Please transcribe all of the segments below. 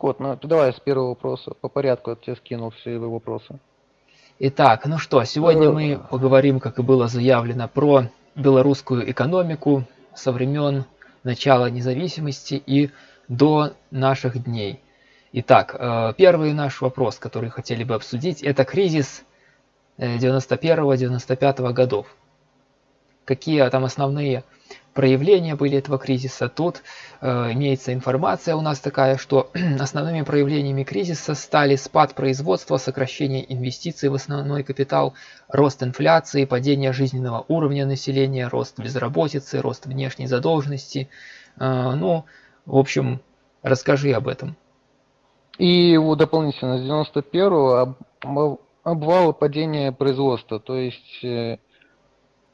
Кот, ну ты давай с первого вопроса. По порядку я тебе скинул все его вопросы. Итак, ну что, сегодня мы поговорим, как и было заявлено, про белорусскую экономику со времен начала независимости и до наших дней. Итак, э, первый наш вопрос, который хотели бы обсудить, это кризис 91-95 э, годов. Какие там основные проявления были этого кризиса. Тут э, имеется информация у нас такая, что основными проявлениями кризиса стали спад производства, сокращение инвестиций в основной капитал, рост инфляции, падение жизненного уровня населения, рост безработицы, рост внешней задолженности. Э, ну, в общем, расскажи об этом. И его дополнительно с 91 обвал падения производства, то есть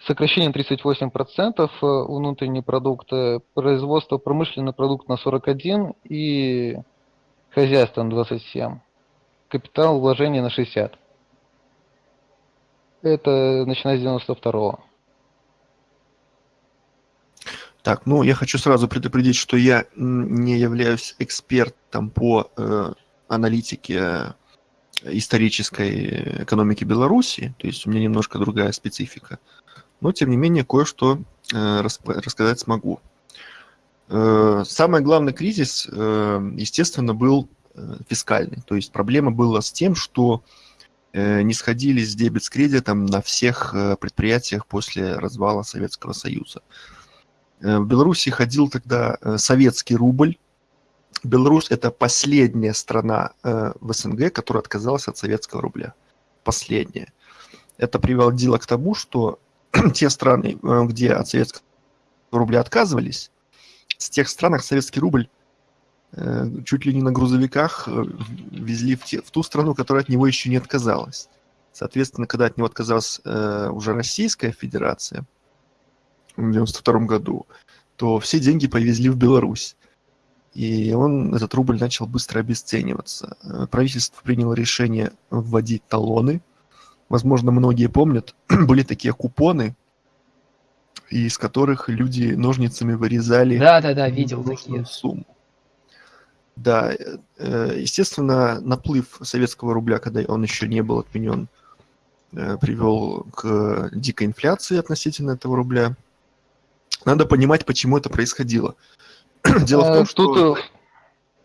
э, сокращение 38% внутренний продукт, производство промышленный продукт на 41 и хозяйство на 27. Капитал вложения на 60. Это начиная с 92 -го. Так, ну я хочу сразу предупредить, что я не являюсь экспертом по э, аналитике э, исторической экономики Беларуси, то есть у меня немножко другая специфика но тем не менее кое-что э, рассказать смогу. Э, самый главный кризис, э, естественно, был фискальный. То есть проблема была с тем, что не сходились дебет с кредитом на всех предприятиях после развала Советского Союза. В Беларуси ходил тогда советский рубль. Беларусь – это последняя страна в СНГ, которая отказалась от советского рубля. Последняя. Это приводило к тому, что те страны, э, где от советского рубля отказывались, с тех странах советский рубль э, чуть ли не на грузовиках э, везли в, те, в ту страну, которая от него еще не отказалась. Соответственно, когда от него отказалась уже Российская Федерация в 1992 году, то все деньги повезли в Беларусь. И он, этот рубль начал быстро обесцениваться. Правительство приняло решение вводить талоны – возможно, многие помнят, были такие купоны, из которых люди ножницами вырезали да, да, да, видел такие. сумму. Да, э, естественно, наплыв советского рубля, когда он еще не был отменен, э, привел к дикой инфляции относительно этого рубля. Надо понимать, почему это происходило. Дело в том, э, что...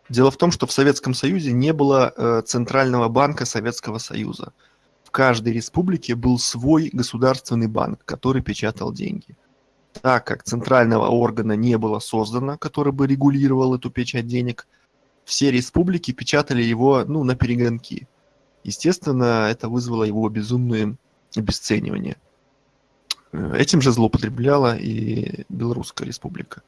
Дело в том, что в Советском Союзе не было Центрального банка Советского Союза в каждой республике был свой государственный банк, который печатал деньги. Так как центрального органа не было создано, который бы регулировал эту печать денег, все республики печатали его ну, на перегонки. Естественно, это вызвало его безумное обесценивание. Этим же злоупотребляла и Белорусская республика.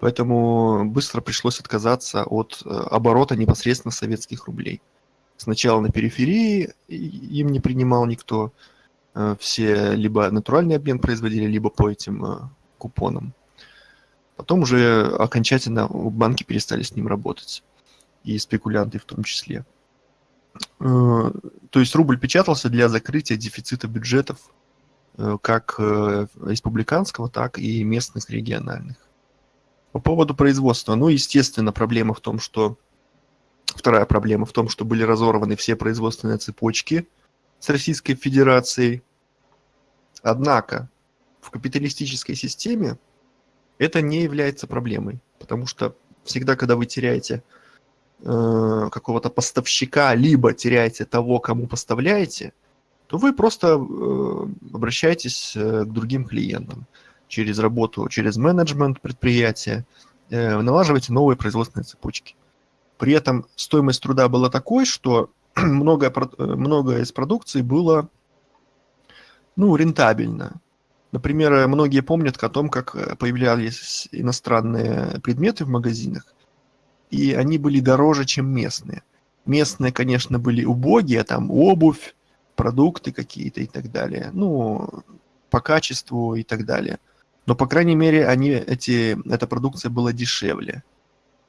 Поэтому быстро пришлось отказаться от э, оборота непосредственно советских рублей сначала на периферии, им не принимал никто. Э, все либо натуральный обмен производили, либо по этим э, купонам. Потом уже окончательно банки перестали с ним работать. И спекулянты в том числе. Э, то есть рубль печатался для закрытия дефицита бюджетов как республиканского, так и местных региональных. По поводу производства. Ну, естественно, проблема в том, что Вторая проблема в том, что были разорваны все производственные цепочки с Российской Федерацией. Однако в капиталистической системе это не является проблемой, потому что всегда, когда вы теряете э, какого-то поставщика, либо теряете того, кому поставляете, то вы просто э, обращаетесь э, к другим клиентам через работу, через менеджмент предприятия, э, налаживаете новые производственные цепочки. При этом стоимость труда была такой, что многое, многое из продукции было ну, рентабельно. Например, многие помнят о том, как э, появлялись иностранные предметы в магазинах, и они были дороже, чем местные. Местные, конечно, были убогие, там обувь, продукты какие-то и так далее. Ну, по качеству и так далее. Но, по крайней мере, они, эти, эта продукция была дешевле.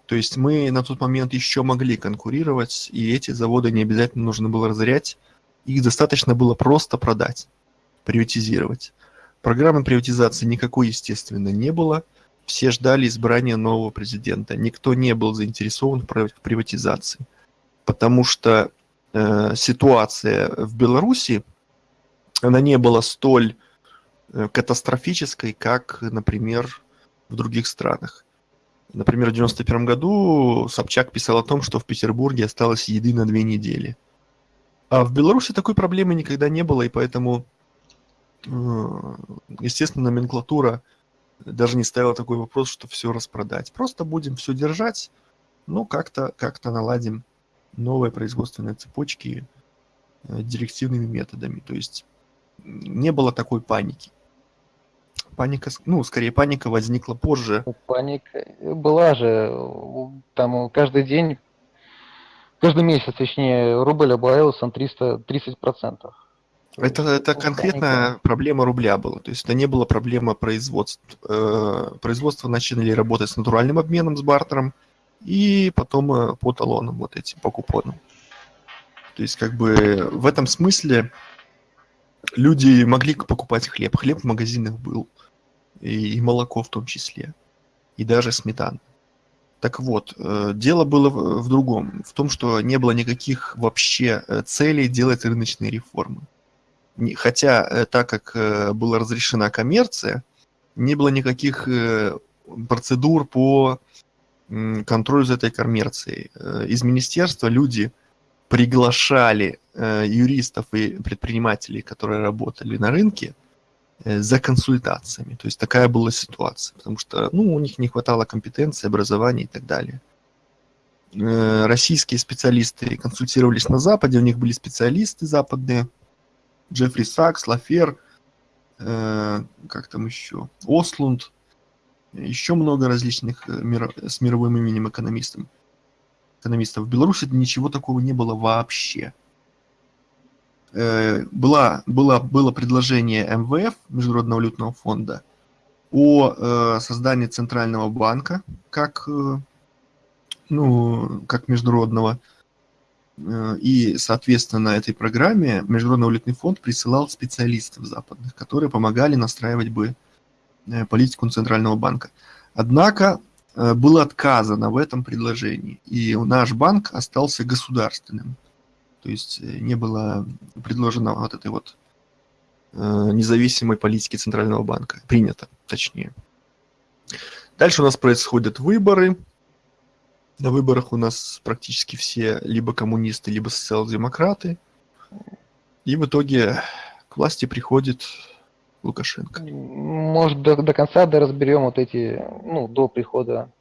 То есть мы на тот момент еще могли конкурировать, и эти заводы не обязательно нужно было разорять, их достаточно было просто продать, приватизировать. Программы приватизации никакой, естественно, не было, все ждали избрания нового президента. Никто не был заинтересован в прив- в приватизации. Потому что э, ситуация в Беларуси, она не была столь э, катастрофической, как, например, в других странах. Например, в 91 году Собчак писал о том, что в Петербурге осталось еды на две недели. А в Беларуси такой проблемы никогда не было, и поэтому, э, естественно, номенклатура даже не ставила такой вопрос, что все распродать. Просто будем все держать, ну, как-то как наладим новые производственные цепочки э, директивными методами. То есть не было такой паники. Паника, ну, скорее, паника возникла позже. Ну, Паника была же, там каждый день, каждый месяц, точнее, рубль обвалился на 300, 30%. Это, это Ну, конкретная паника. проблема рубля была. То есть это не была проблема. Э, Производства начали работать с натуральным обменом, с бартером, и потом э, по талонам вот этим, по купонам. То есть как бы в этом смысле люди могли покупать хлеб. Хлеб в магазинах был. И, и молоко в том числе. И даже сметана. Так вот, э, дело было в, другом. В том, что не было никаких вообще э, целей делать рыночные реформы. Хотя, э, так как была разрешена коммерция, не было никаких процедур по контролю за этой коммерцией. Из министерства люди приглашали юристов и предпринимателей, которые работали на рынке, за консультациями. То есть такая была ситуация, потому что ну, у них не хватало компетенции, образования и так далее. Э, Российские специалисты консультировались на Западе, у них были специалисты западные, Джеффри Сакс, Лафер, э, как там еще, Ослунд, еще много различных э, миро- с мировым именем экономистов. экономистов. В Беларуси ничего такого не было вообще. Э, Была, была, было предложение МВФ, Международного валютного фонда, о э, создании центрального банка как, э, ну, как международного. И, соответственно, этой программе Международный валютный фонд присылал специалистов западных, которые помогали настраивать бы политику Центрального банка. Однако было отказано в этом предложении, и наш банк остался государственным. То есть э, не было предложено вот этой вот э, независимой политики Центрального банка. Принято, точнее. Дальше у нас происходят выборы. На выборах у нас практически все либо коммунисты, либо социал-демократы. И в итоге к власти приходит Лукашенко. Может, до, до конца да разберем вот эти, ну, до прихода,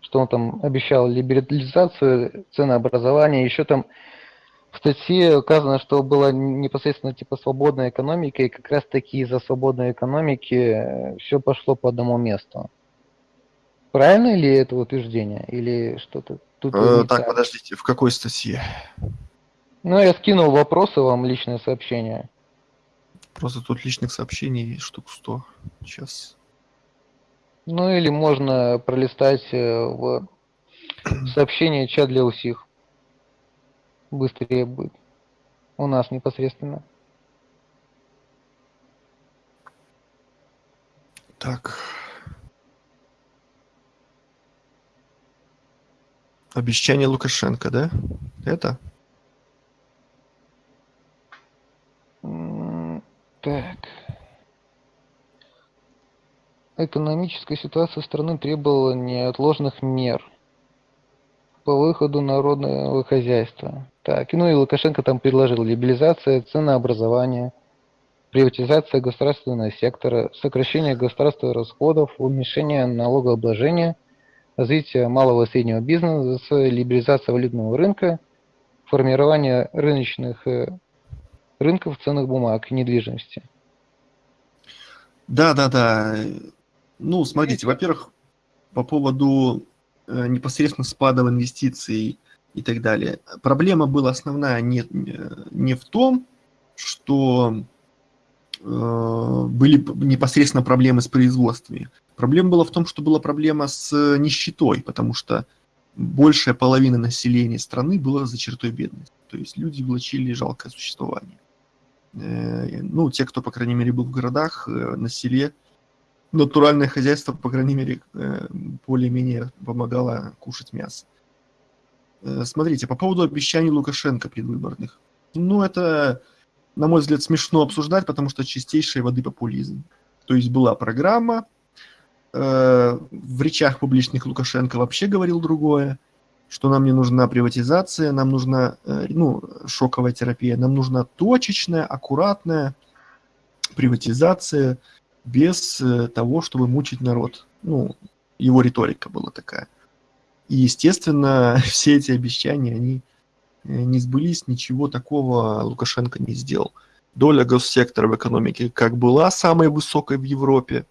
что он там обещал либерализацию ценообразования, еще там в статье указано, что была непосредственно типа свободная экономика, и как раз таки из-за свободной экономики все пошло по одному месту. Правильно ли это утверждение? Или что-то тут Э, не так, подождите, в какой статье? Ну, я скинул вопросы вам, личное сообщение. Просто тут личных сообщений штук 100. Сейчас. Ну, или можно пролистать э, в сообщение чат для усих. Быстрее будет. У нас непосредственно. Так. Обещание Лукашенко, да? Это? Так. Экономическая ситуация страны требовала неотложных мер по выходу народного хозяйства. Так, ну и Лукашенко там предложил либерализация ценообразования, приватизация государственного сектора, сокращение государственных расходов, уменьшение налогообложения, развитие малого и среднего бизнеса, либерализация валютного рынка, формирование рыночных э, рынков ценных бумаг и недвижимости. Да, да, да. Ну, смотрите, во-первых, по поводу э, непосредственно спада в инвестиции и так далее. Проблема была основная не, не в том, что э, были непосредственно проблемы с производствами. Проблема была в том, что была проблема с нищетой, потому что большая половина населения страны была за чертой бедности. То есть люди влачили жалкое существование. Э, Ну, те, кто, по крайней мере, был в городах, э, на селе, натуральное хозяйство, по крайней мере, э, более-менее помогало кушать мясо. Э, смотрите, по поводу обещаний Лукашенко предвыборных. Ну, это, на мой взгляд, смешно обсуждать, потому что чистейшей воды популизм. То есть была программа, э, в речах публичных Лукашенко вообще говорил другое, что нам не нужна приватизация, нам нужна ну, шоковая терапия, нам нужна точечная, аккуратная приватизация – без э, того, чтобы мучить народ. Ну, его риторика была такая. И, естественно, все эти обещания, они э, не сбылись, ничего такого Лукашенко не сделал. Доля госсектора в экономике как была самой высокой в Европе,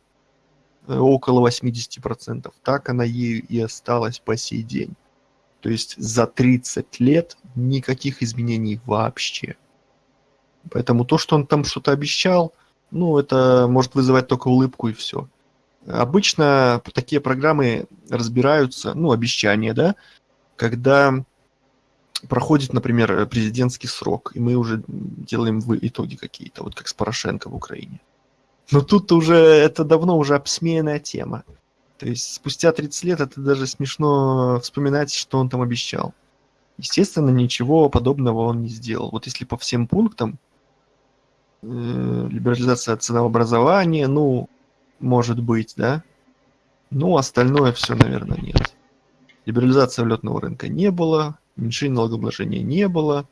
э, около 80%, так она ею и осталась по сей день. То есть за 30 лет никаких изменений вообще. Поэтому то, что он там что-то обещал – ну, это может вызывать только улыбку и все. Обычно такие программы разбираются, ну, обещания, да, когда проходит, например, президентский срок, и мы уже делаем итоги какие-то, вот как с Порошенко в Украине. Но тут уже это давно уже обсмеянная тема. То есть спустя 30 лет это даже смешно вспоминать, что он там обещал. Естественно, ничего подобного он не сделал. Вот если по всем пунктам, Э, либерализация ценообразования, ну, может быть, да. Ну, остальное все, наверное, нет. Либерализации валютного рынка не было, уменьшения налогообложения не было,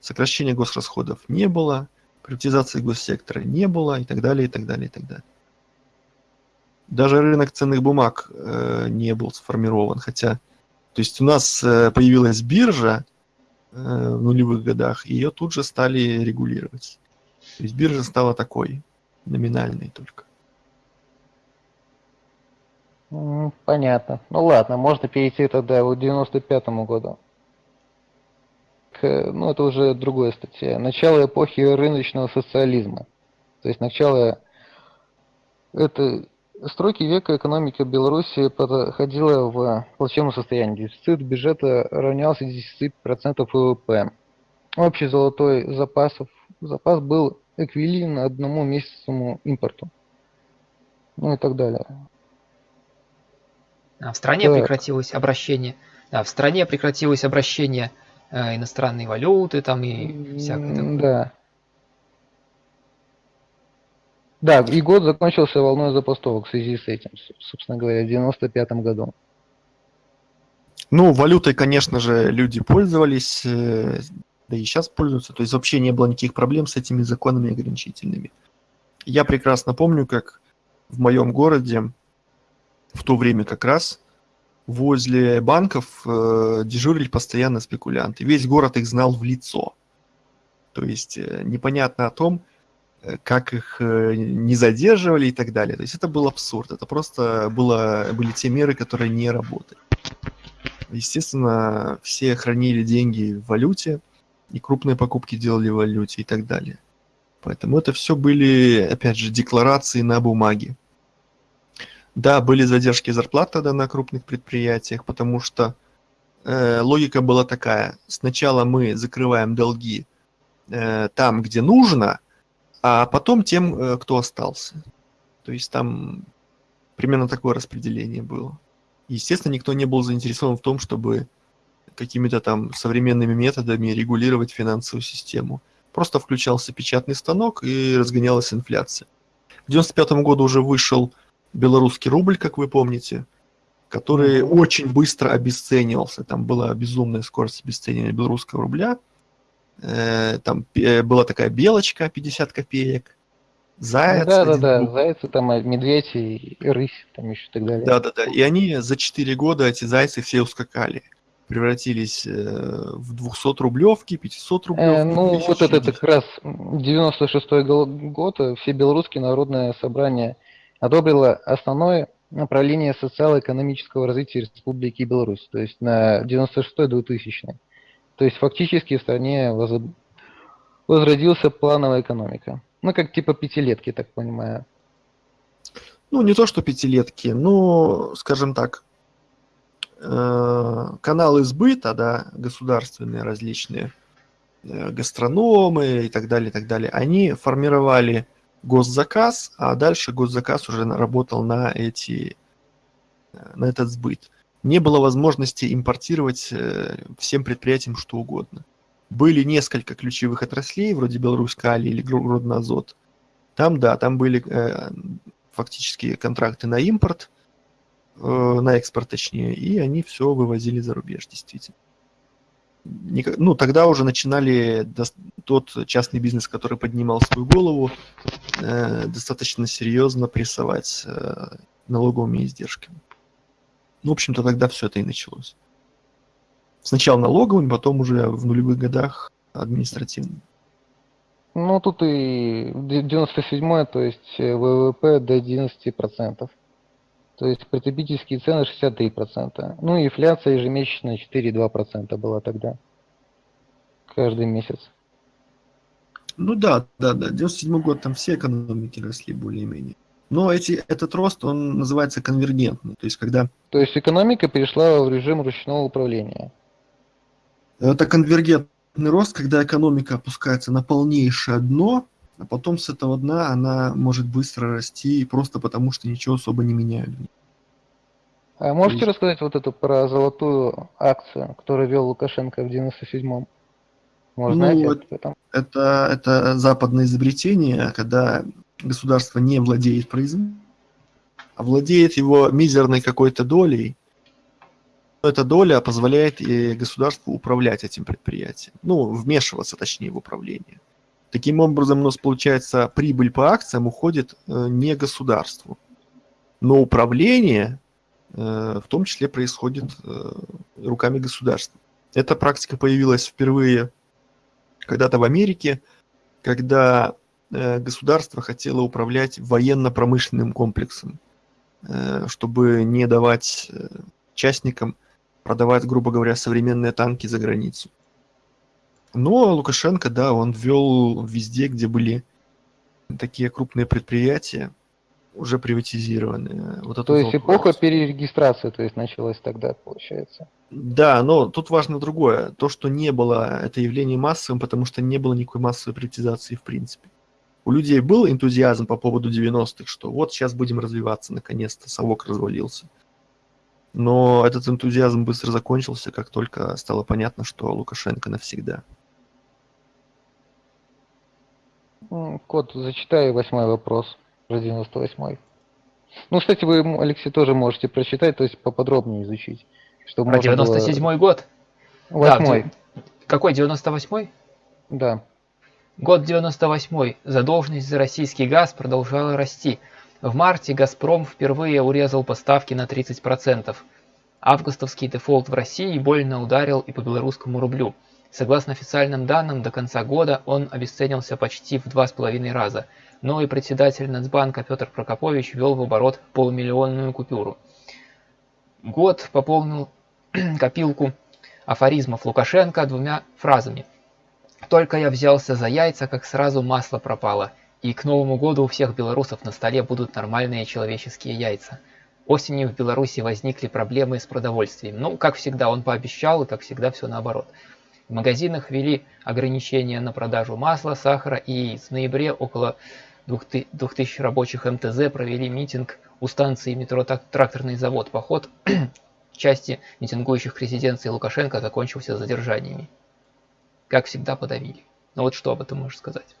сокращения госрасходов не было, приватизации госсектора не было и так далее, и так далее, и так далее. Даже рынок ценных бумаг э, не был сформирован, хотя, то есть у нас э, появилась биржа э, в нулевых годах, и ее тут же стали регулировать. То есть биржа стала такой, номинальной только. Понятно. Ну ладно, можно перейти тогда к 95-му году. К, ну, это уже другая статья. Начало эпохи рыночного социализма. То есть начало это стройки века экономика Беларуси подходила в плачевном состоянии. Дефицит бюджета равнялся 10% ВВП. Общий золотой запасов, запас был эквивалентен одному месячному импорту. Ну и так далее. А в стране так. прекратилось обращение. Да, в стране прекратилось обращение э, иностранной валюты там и всякое такое. Да. Да, и год закончился волной запустовок в связи с этим, собственно говоря, в 95 году. Ну, валютой, конечно же, люди пользовались. Э, да и сейчас пользуются. То есть вообще не было никаких проблем с этими законами ограничительными. Я прекрасно помню, как в моем городе в то время как раз возле банков э, дежурили постоянно спекулянты. Весь город их знал в лицо. То есть э, непонятно о том, э, как их э, не задерживали и так далее. То есть это был абсурд. Это просто было, были те меры, которые не работали. Естественно, все хранили деньги в валюте и крупные покупки делали в валюте и так далее. Поэтому это все были, опять же, декларации на бумаге. Да, были задержки зарплат тогда на крупных предприятиях, потому что э, логика была такая. Сначала мы закрываем долги э, там, где нужно, а потом тем, э, кто остался. То есть там примерно такое распределение было. Естественно, никто не был заинтересован в том, чтобы какими-то там современными методами регулировать финансовую систему. Просто включался печатный станок и разгонялась инфляция. В 95 году уже вышел белорусский рубль, как вы помните, который mm-hmm. очень быстро обесценивался. Там была безумная скорость обесценивания белорусского рубля. Э, там э, была такая белочка 50 копеек. Заяц. Да, да, да, зайцы, там медведь и рысь, там еще и так далее. Да, да, да. И они за 4 года, эти зайцы все ускакали превратились э, в 200 рублевки, 500 рублевки. Э, ну, вот это, как раз 96 год, э, все белорусские народное собрание одобрило основное направление социально-экономического развития Республики Беларусь, то есть на 96-2000. То есть фактически в стране воз... возродился плановая экономика. Ну, как типа пятилетки, так понимаю. Ну, не то, что пятилетки, но, скажем так, Э, каналы сбыта, да, государственные различные, э, гастрономы и так далее, и так далее, они формировали госзаказ, а дальше госзаказ уже работал на эти на этот сбыт. Не было возможности импортировать э, всем предприятиям что угодно. Были несколько ключевых отраслей, вроде Беларусь-Кали или Гродно-Азот. Там, да, там были э, фактически контракты на импорт, э, на экспорт точнее, и они все вывозили за рубеж, действительно. Ну, тогда уже начинали тот частный бизнес, который поднимал свою голову, достаточно серьезно прессовать налоговыми издержками. Ну, в общем-то, тогда все это и началось. Сначала налоговым, потом уже в нулевых годах административным. Ну, тут и 97 то есть э, ВВП до 11%. То есть потребительские цены 63%. Ну, и инфляция ежемесячная 4,2% была тогда. Каждый месяц. Ну да, да, да. 97 год там все экономики росли более-менее. Но эти, этот рост, он называется конвергентный. То есть, когда... То есть экономика перешла в режим ручного управления. Это конвергентный рост, когда экономика опускается на полнейшее дно, а потом с этого дна она может быстро расти просто потому, что ничего особо не меняют. А можете есть... рассказать вот эту про золотую акцию, которую вел Лукашенко в 97-м? Может, ну, знаете, это, это, это западное изобретение, когда государство не владеет производством, а владеет его мизерной какой-то долей, эта доля позволяет и государству управлять этим предприятием. Ну, вмешиваться, точнее, в управление. Таким образом, у нас получается прибыль по акциям уходит э, не государству. Но управление э, в том числе происходит э, руками государства. Эта практика появилась впервые когда-то в Америке, когда государство хотело управлять военно-промышленным комплексом, чтобы не давать частникам продавать, грубо говоря, современные танки за границу. Но Лукашенко, да, он ввел везде, где были такие крупные предприятия, уже приватизированные. Вот то есть вопрос. эпоха перерегистрации, то есть началась тогда, получается. Да, но тут важно другое. То, что не было это явление массовым, потому что не было никакой массовой приватизации в принципе у людей был энтузиазм по поводу 90-х, что вот сейчас будем развиваться, наконец-то, совок развалился. Но этот энтузиазм быстро закончился, как только стало понятно, что Лукашенко навсегда. Кот, зачитай восьмой вопрос про 98-й. Ну, кстати, вы, Алексей, тоже можете прочитать, то есть поподробнее изучить. Чтобы про 97-й было... год? Восьмой. Да, какой, 98-й? Да. Год 98. Задолженность за российский газ продолжала расти. В марте «Газпром» впервые урезал поставки на 30%. Августовский дефолт в России больно ударил и по белорусскому рублю. Согласно официальным данным, до конца года он обесценился почти в два с половиной раза. Новый председатель Нацбанка Петр Прокопович ввел в оборот полумиллионную купюру. Год пополнил копилку афоризмов Лукашенко двумя фразами – только я взялся за яйца, как сразу масло пропало, и к Новому году у всех белорусов на столе будут нормальные человеческие яйца. Осенью в Беларуси возникли проблемы с продовольствием. Ну, как всегда, он пообещал, и как всегда все наоборот. В магазинах ввели ограничения на продажу масла, сахара, и в ноябре около 2000 рабочих МТЗ провели митинг у станции метро «Тракторный завод». Поход части митингующих к резиденции Лукашенко закончился задержаниями как всегда, подавили. Ну вот что об этом можешь сказать?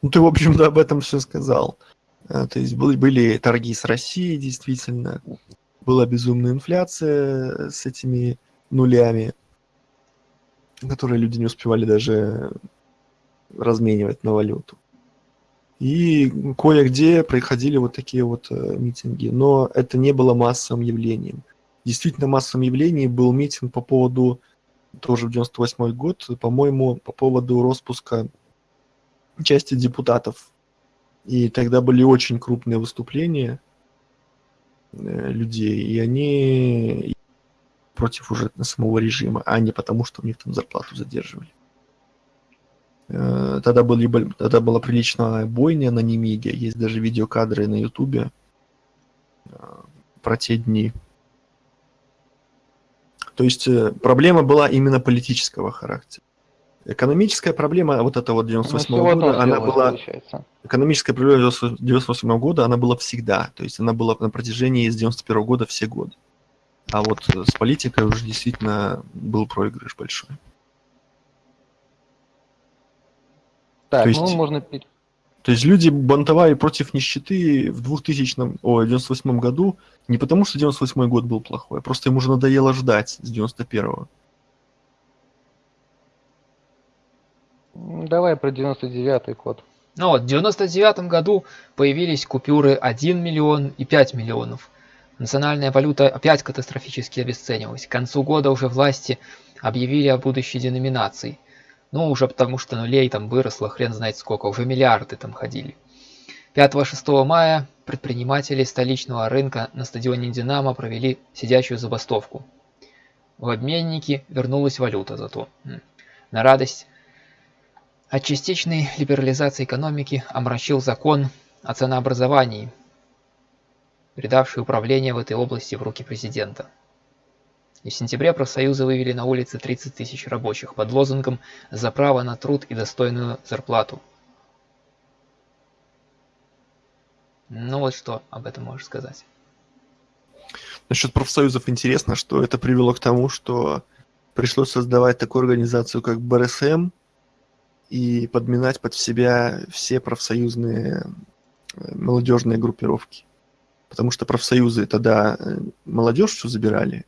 Ну, ты, в общем-то, об этом все сказал. А, то есть были торги с Россией, действительно. Была безумная инфляция с этими нулями, которые люди не успевали даже разменивать на валюту. И кое-где происходили вот такие вот э, митинги. Но это не было массовым явлением действительно массовым явлением был митинг по поводу, тоже в 98 год, по-моему, по поводу распуска части депутатов. И тогда были очень крупные выступления э, людей, и они против уже самого режима, а не потому, что у них там зарплату задерживали. Э, тогда, были, тогда была приличная бойня на Немиге, есть даже видеокадры на Ютубе э, про те дни. То есть э, проблема была именно политического характера. Экономическая проблема вот этого вот Ну, 98 всё в одном года, она дело, была... получается. Экономическая проблема 98 года, она была всегда. То есть она была на протяжении с 91 года все годы. А вот э, с политикой уже действительно был проигрыш большой. Так, То есть- ну можно То есть люди бунтовали против нищеты в 2000, ой, 98 году не потому, что 98 год был плохой, а просто им уже надоело ждать с 91-го. М, Давай про 99-й код. Ну вот, в 99 году появились купюры 1 миллион и 5 миллионов. Национальная валюта опять катастрофически обесценивалась. К концу года уже власти объявили о будущей деноминации. Ну, уже потому что нулей там выросло хрен знает сколько, уже миллиарды там ходили. 5-6 мая предприниматели столичного рынка на стадионе «Динамо» провели сидячую забастовку. В обменнике вернулась валюта зато. На радость от частичной либерализации экономики омрачил закон о ценообразовании, передавший управление в этой области в руки президента. И в сентябре профсоюзы вывели на улицы 30 тысяч рабочих под лозунгом «За право на труд и достойную зарплату». Ну вот что об этом можешь сказать. Насчет профсоюзов интересно, что это привело к тому, что пришлось создавать такую организацию, как БРСМ, и подминать под себя все профсоюзные э, молодежные группировки. Потому что профсоюзы тогда э, молодежь всю забирали,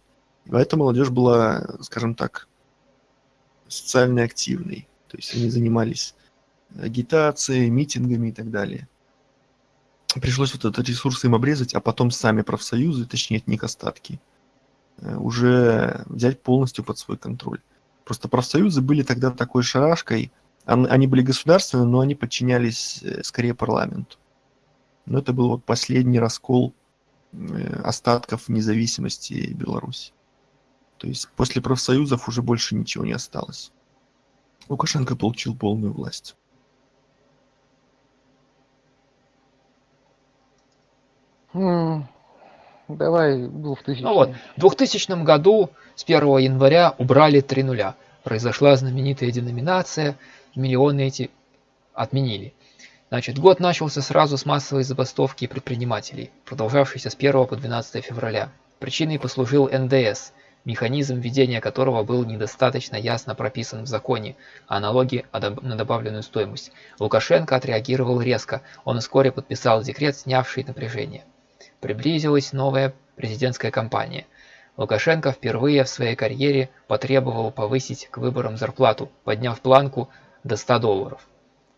а эта молодежь была, скажем так, социально активной. То есть они занимались агитацией, митингами и так далее. Пришлось вот этот ресурс им обрезать, а потом сами профсоюзы, точнее от них остатки, э, уже взять полностью под свой контроль. Просто профсоюзы были тогда такой шарашкой, они были государственные, но они подчинялись э, скорее парламенту. Но это был вот последний раскол э, остатков независимости Беларуси. То есть после профсоюзов уже больше ничего не осталось. Лукашенко получил полную власть. М, Давай 2000. Ну вот, в 2000 году с 1 января убрали три нуля. Произошла знаменитая деноминация, миллионы эти отменили. Значит, год начался сразу с массовой забастовки предпринимателей, продолжавшейся с 1 по 12 февраля. Причиной послужил НДС, механизм введения которого был недостаточно ясно прописан в законе о доб- на добавленную стоимость. Лукашенко отреагировал резко, он вскоре подписал декрет, снявший напряжение. Приблизилась новая президентская кампания. Лукашенко впервые в своей карьере потребовал повысить к выборам зарплату, подняв планку до 100 долларов.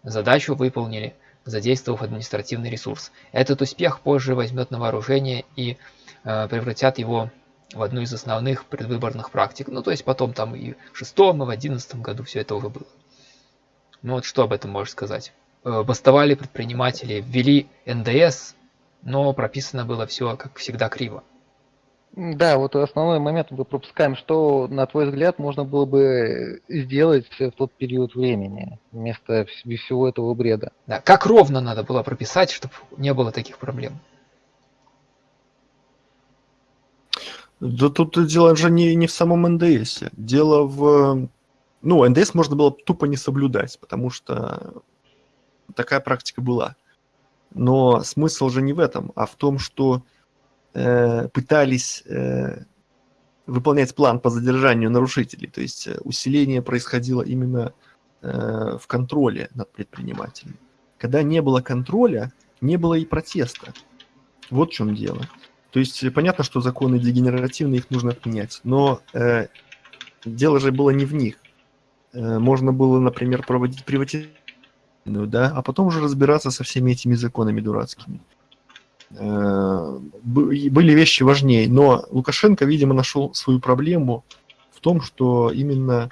Задачу выполнили, задействовав административный ресурс. Этот успех позже возьмет на вооружение и э, превратят его в одну из основных предвыборных практик. Ну, то есть потом там и в шестом, и в одиннадцатом году все это уже было. Ну вот что об этом можешь сказать? Э, Бастовали предприниматели, ввели НДС, но прописано было все, как всегда, криво. Да, вот основной момент мы пропускаем. Что, на твой взгляд, можно было бы сделать в тот период времени вместо вс- всего этого бреда? Да, как ровно надо было прописать, чтобы не было таких проблем. Да тут дело же не, не в самом НДС. Дело в... Ну, НДС можно было тупо не соблюдать, потому что такая практика была. Но смысл же не в этом, а в том, что пытались э, выполнять план по задержанию нарушителей. То есть э, усиление происходило именно э, в контроле над предпринимателями. Когда не было контроля, не было и протеста. Вот в чем дело. То есть э, понятно, что законы дегенеративные, их нужно отменять, но э, дело же было не в них. Э, можно было, например, проводить приватизацию, да, а потом уже разбираться со всеми этими законами дурацкими. Э, были вещи важнее, но Лукашенко, видимо, нашел свою проблему в том, что именно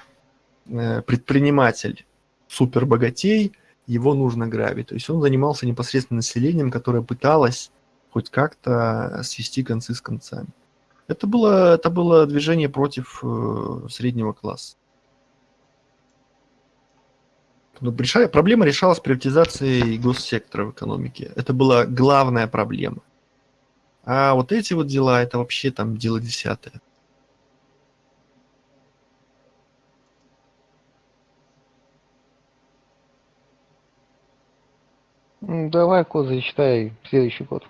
э, предприниматель супербогатей, его нужно грабить. То есть он занимался непосредственно населением, которое пыталось хоть как-то свести концы с концами. Это было, это было движение против э, среднего класса. Ну, решали, проблема решалась приватизацией госсектора в экономике. Это была главная проблема. А вот эти вот дела, это вообще там дело десятое. Ну, давай, Коза, читай следующий год.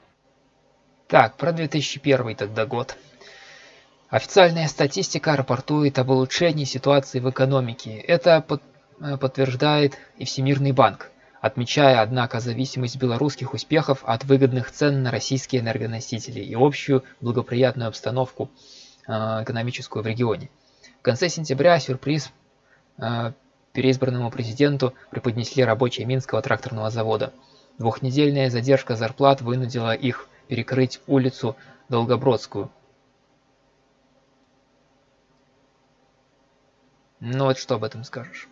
Так, про 2001 тогда год. Официальная статистика рапортует об улучшении ситуации в экономике. Это под подтверждает и Всемирный банк, отмечая, однако, зависимость белорусских успехов от выгодных цен на российские энергоносители и общую благоприятную обстановку э, экономическую в регионе. В конце сентября сюрприз э, переизбранному президенту преподнесли рабочие Минского тракторного завода. Двухнедельная задержка зарплат вынудила их перекрыть улицу Долгобродскую. Ну вот что об этом скажешь?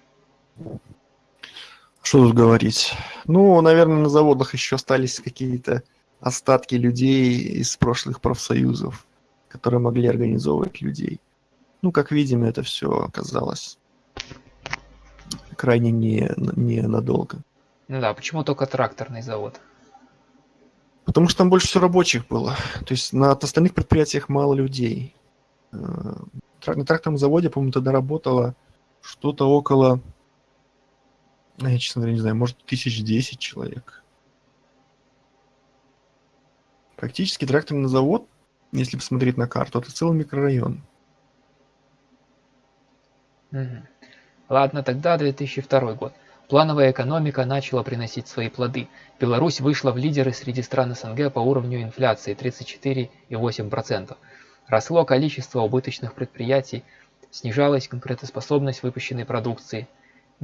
Что тут говорить? Ну, наверное, на заводах еще остались какие-то остатки людей из прошлых профсоюзов, которые могли организовывать людей. Ну, как видим, это все оказалось крайне не, не надолго. Ну да, почему только тракторный завод? Потому что там больше всего рабочих было. То есть на остальных предприятиях мало людей. Э, На тракторном заводе, по-моему, тогда работало что-то около, я, честно говоря, не знаю, может, тысяч десять человек. Практически тракторный завод, если посмотреть на карту, это целый микрорайон. Ладно, тогда 2002 год. Плановая экономика начала приносить свои плоды. Беларусь вышла в лидеры среди стран СНГ по уровню инфляции 34,8%. Росло количество убыточных предприятий, снижалась конкурентоспособность выпущенной продукции,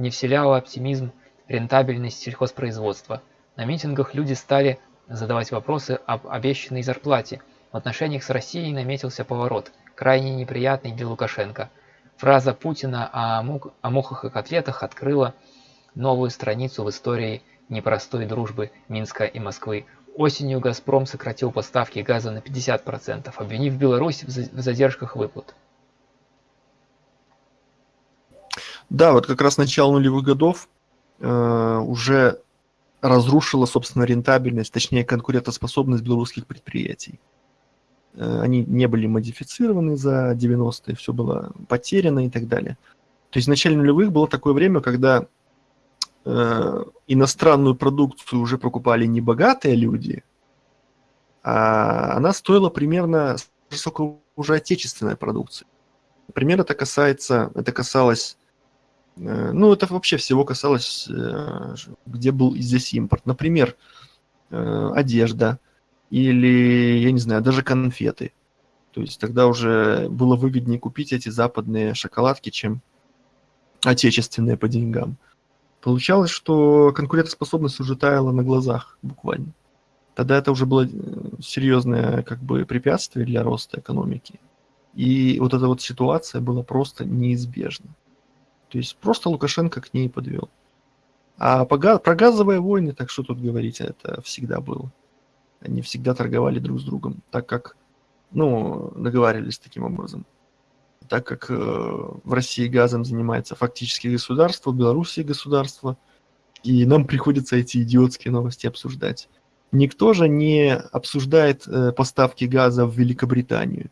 не вселяла оптимизм рентабельность сельхозпроизводства. На митингах люди стали задавать вопросы об обещанной зарплате. В отношениях с Россией наметился поворот, крайне неприятный для Лукашенко. Фраза Путина о, мук- о мухах и котлетах открыла новую страницу в истории непростой дружбы Минска и Москвы. Осенью «Газпром» сократил поставки газа на 50%, обвинив Беларусь в за- в задержках выплат. Да, вот как раз начало нулевых годов э, уже разрушило, собственно, рентабельность, точнее, конкурентоспособность белорусских предприятий. Э, они не были модифицированы за 90-е, все было потеряно и так далее. То есть в начале нулевых было такое время, когда э, иностранную продукцию уже покупали не богатые люди, а она стоила примерно сколько уже отечественная продукция. Например, это касается, это касалось Ну, это вообще всего касалось, э, где был здесь импорт. Например, э, одежда или, я не знаю, даже конфеты. То есть тогда уже было выгоднее купить эти западные шоколадки, чем отечественные по деньгам. Получалось, что конкурентоспособность уже таяла на глазах буквально. Тогда это уже было э, серьезное как бы препятствие для роста экономики. И вот эта вот ситуация была просто неизбежна. То есть просто Лукашенко к ней подвел. А про газовые войны, так что тут говорить, это всегда было. Они всегда торговали друг с другом, так как, ну, договаривались таким образом. Так как э, в России газом занимается фактически государство, в Белоруссии государство, и нам приходится эти идиотские новости обсуждать. Никто же не обсуждает э, поставки газа в Великобританию.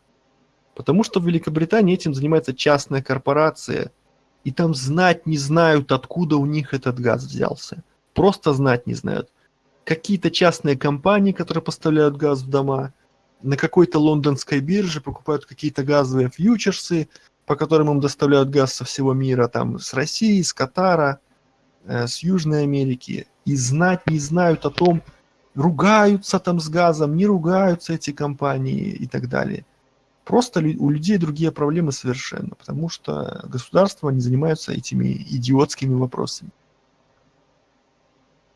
Потому что в Великобритании этим занимается частная корпорация, и там знать не знают, откуда у них этот газ взялся. Просто знать не знают. Какие-то частные компании, которые поставляют газ в дома, на какой-то лондонской бирже покупают какие-то газовые фьючерсы, по которым им доставляют газ со всего мира, там с России, с Катара, э, с Южной Америки. И знать не знают о том, ругаются там с газом, не ругаются эти компании и так далее. Просто у людей другие проблемы совершенно, потому что государства не занимаются этими идиотскими вопросами.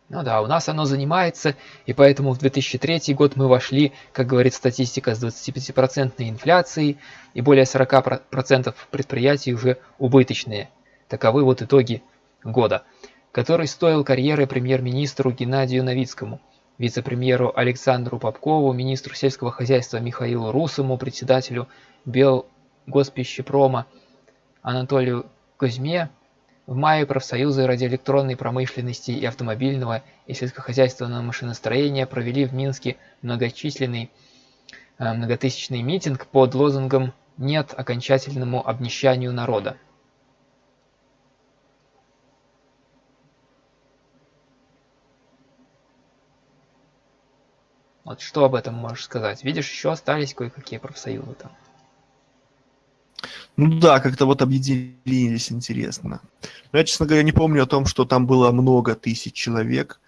Ну да, у нас оно занимается, и поэтому в 2003 год мы вошли, как говорит статистика, с 25% инфляцией, и более 40% предприятий уже убыточные. Таковы вот итоги года, который стоил карьеры премьер-министру Геннадию Новицкому, вице-премьеру Александру Попкову, министру сельского хозяйства Михаилу Русому, председателю Белгоспищепрома Анатолию Кузьме, в мае профсоюзы радиоэлектронной промышленности и автомобильного и сельскохозяйственного машиностроения провели в Минске многочисленный э, многотысячный митинг под лозунгом «Нет окончательному обнищанию народа». Вот что об этом можешь сказать? Видишь, еще остались кое-какие профсоюзы там. Ну да, как-то вот объединились, интересно. Но я, честно говоря, не помню о том, что там было много тысяч человек.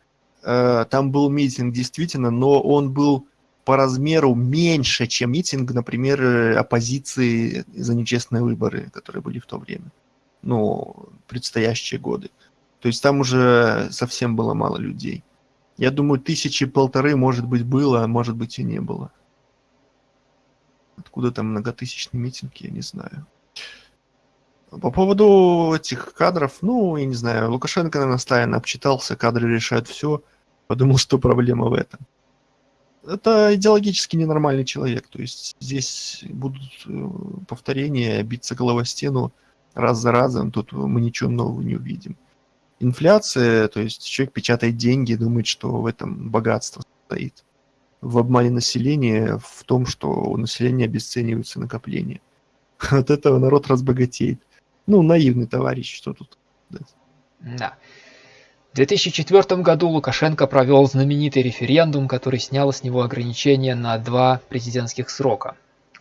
Э, там был митинг, действительно, но он был по размеру меньше, чем митинг, например, э, оппозиции за нечестные выборы, которые были в то время. Ну, предстоящие годы. То есть там уже совсем было мало людей. Я думаю, тысячи полторы, может быть, было, а может быть и не было. Откуда там многотысячный митинг, я не знаю. По поводу этих кадров, ну, я не знаю, Лукашенко, наверное, постоянно обчитался, кадры решают все, подумал, что проблема в этом. Это идеологически ненормальный человек, то есть здесь будут э, повторения, биться головой стену раз за разом, тут мы ничего нового не увидим. Инфляция, то есть человек печатает деньги, думает, что в этом богатство стоит в обмане населения, в том, что у населения обесцениваются накопления. От этого народ разбогатеет. Ну, наивный товарищ, что тут. Да. В 2004 году Лукашенко провел знаменитый референдум, который снял с него ограничения на два президентских срока.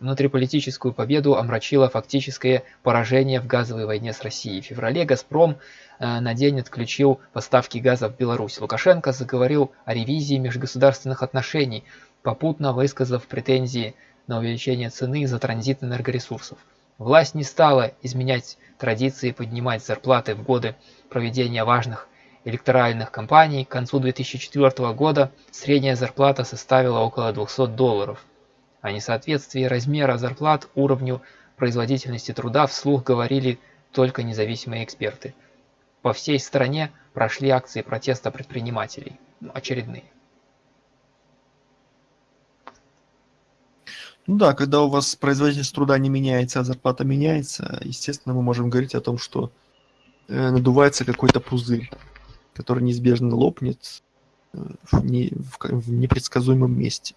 Внутриполитическую победу омрачило фактическое поражение в газовой войне с Россией. В феврале «Газпром» э, на день отключил поставки газа в Беларусь. Лукашенко заговорил о ревизии межгосударственных отношений, попутно высказав претензии на увеличение цены за транзит энергоресурсов. Власть не стала изменять традиции поднимать зарплаты в годы проведения важных электоральных кампаний. К концу 2004 года средняя зарплата составила около 200 долларов. О несоответствии размера зарплат уровню производительности труда вслух говорили только независимые эксперты. По всей стране прошли акции протеста предпринимателей, ну, очередные. Ну да, когда у вас производительность труда не меняется, а зарплата меняется, естественно, мы можем говорить о том, что э, надувается какой-то пузырь, который неизбежно лопнет э, в, не, в, в непредсказуемом месте.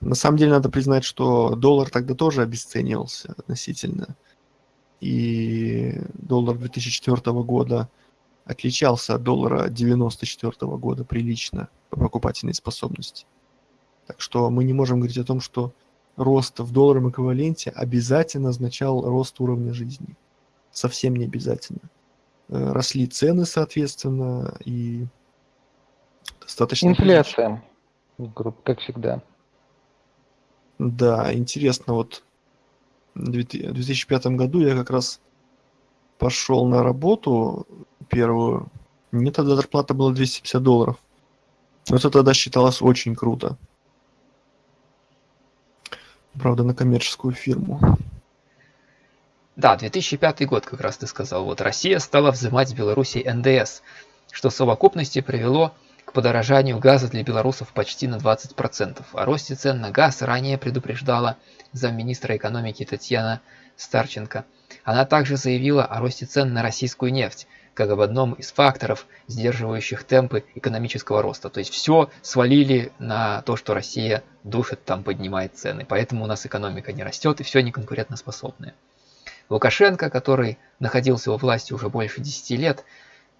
На самом деле надо признать, что доллар тогда тоже обесценивался относительно. И доллар 2004 года отличался от доллара 1994 года прилично по покупательной способности. Так что мы не можем говорить о том, что рост в долларовом эквиваленте обязательно означал рост уровня жизни. Совсем не обязательно. Э, росли цены, соответственно, и достаточно... Инфляция, как всегда. Да, интересно, вот в 2005 году я как раз пошел на работу первую. Мне тогда зарплата была 250 долларов. Но это тогда считалось очень круто. Правда, на коммерческую фирму. Да, 2005 год, как раз ты сказал. Вот Россия стала взимать с Беларуси НДС, что в совокупности привело подорожанию газа для белорусов почти на 20%. О росте цен на газ ранее предупреждала замминистра экономики Татьяна Старченко. Она также заявила о росте цен на российскую нефть, как об одном из факторов, сдерживающих темпы экономического роста. То есть все свалили на то, что Россия душит, там поднимает цены. Поэтому у нас экономика не растет и все неконкурентоспособное. Лукашенко, который находился во власти уже больше 10 лет,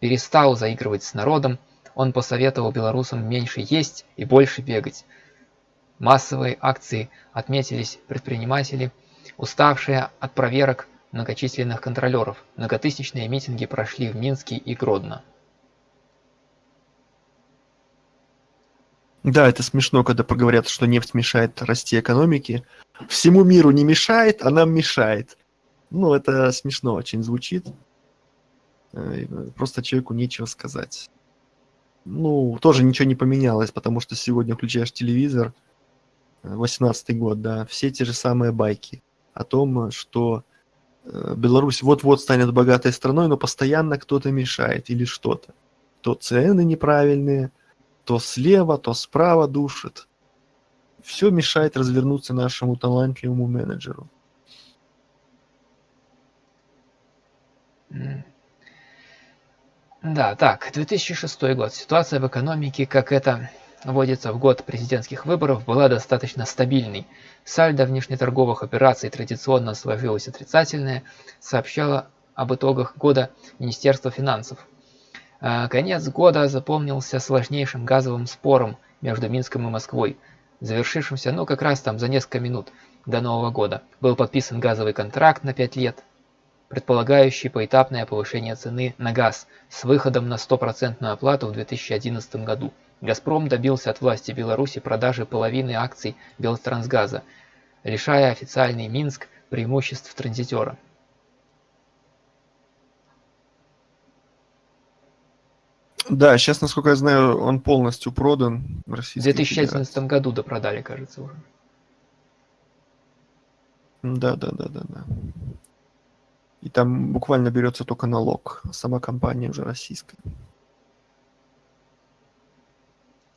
перестал заигрывать с народом он посоветовал белорусам меньше есть и больше бегать. Массовые акции отметились предприниматели, уставшие от проверок многочисленных контролеров. Многотысячные митинги прошли в Минске и Гродно. Да, это смешно, когда поговорят, что нефть мешает расти экономике. Всему миру не мешает, а нам мешает. Ну, это смешно очень звучит. Э, просто человеку нечего сказать ну, тоже ничего не поменялось, потому что сегодня включаешь телевизор, 18 год, да, все те же самые байки о том, что э, Беларусь вот-вот станет богатой страной, но постоянно кто-то мешает или что-то. То цены неправильные, то слева, то справа душит. Все мешает развернуться нашему талантливому менеджеру. Да, так, 2006 год. Ситуация в экономике, как это водится в год президентских выборов, была достаточно стабильной. Сальдо внешнеторговых операций традиционно сложилось отрицательное, сообщало об итогах года Министерство финансов. А, конец года запомнился сложнейшим газовым спором между Минском и Москвой. завершившемся, ну, как раз там за несколько минут до Нового года, был подписан газовый контракт на 5 лет, предполагающий поэтапное повышение цены на газ с выходом на стопроцентную оплату в 2011 году. «Газпром» добился от власти Беларуси продажи половины акций Белтрансгаза, лишая официальный Минск преимуществ транзитера. Да, сейчас, насколько я знаю, он полностью продан в В Российской 2011 Федерации. году допродали, кажется, уже. Да, да, да, да, да. И там буквально берется только налог. Сама компания уже российская.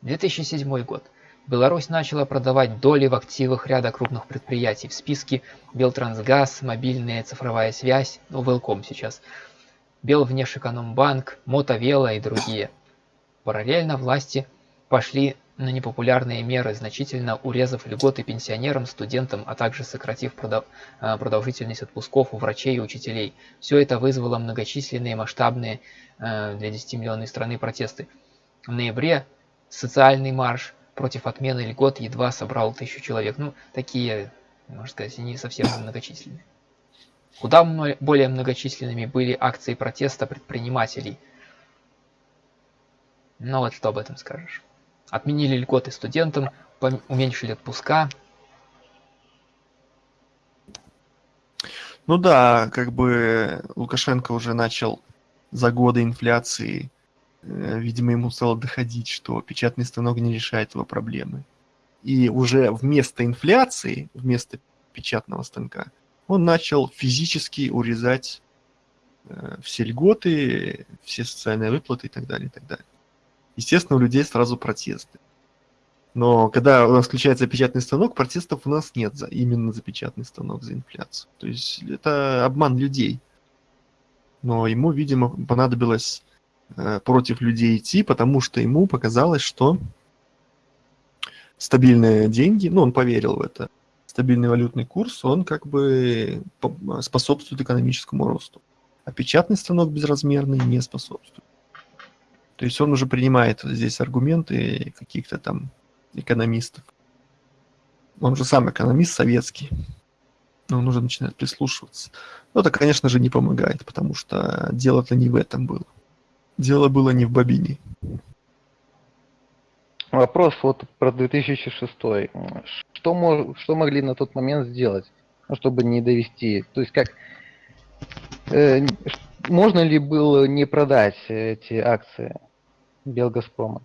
2007 год. Беларусь начала продавать доли в активах ряда крупных предприятий. В списке Белтрансгаз, мобильная цифровая связь, ну, Велком сейчас, Белвнешэкономбанк, Мотовела и другие. Параллельно власти пошли на непопулярные меры, значительно урезав льготы пенсионерам, студентам, а также сократив э, продолжительность отпусков у врачей и учителей. Все это вызвало многочисленные масштабные э, для 10-миллионной страны протесты. В ноябре социальный марш против отмены льгот едва собрал тысячу человек. Ну, такие, можно сказать, не совсем многочисленные. Куда более многочисленными были акции протеста предпринимателей. Ну вот что об этом скажешь. Отменили льготы студентам, уменьшили отпуска. Ну да, как бы Лукашенко уже начал за годы инфляции, э, видимо, ему стало доходить, что печатный станок не решает его проблемы. И уже вместо инфляции, вместо печатного станка, он начал физически урезать э, все льготы, все социальные выплаты и так далее, и так далее. Естественно, у людей сразу протесты. Но когда у нас включается печатный станок, протестов у нас нет за, именно за печатный станок, за инфляцию. То есть это обман людей. Но ему, видимо, понадобилось э, против людей идти, потому что ему показалось, что стабильные деньги, ну, он поверил в это, стабильный валютный курс, он как бы по- способствует экономическому росту. А печатный станок безразмерный не способствует. То есть он уже принимает здесь аргументы каких-то там экономистов. Он же сам экономист советский. Но он уже начинает прислушиваться. Но это, конечно же, не помогает, потому что дело-то не в этом было. Дело было не в бобине. Вопрос вот про 2006. Что, мо- что могли на тот момент сделать, ну, чтобы не довести? То есть как... э, можно ли было не продать эти акции Белгазпрома?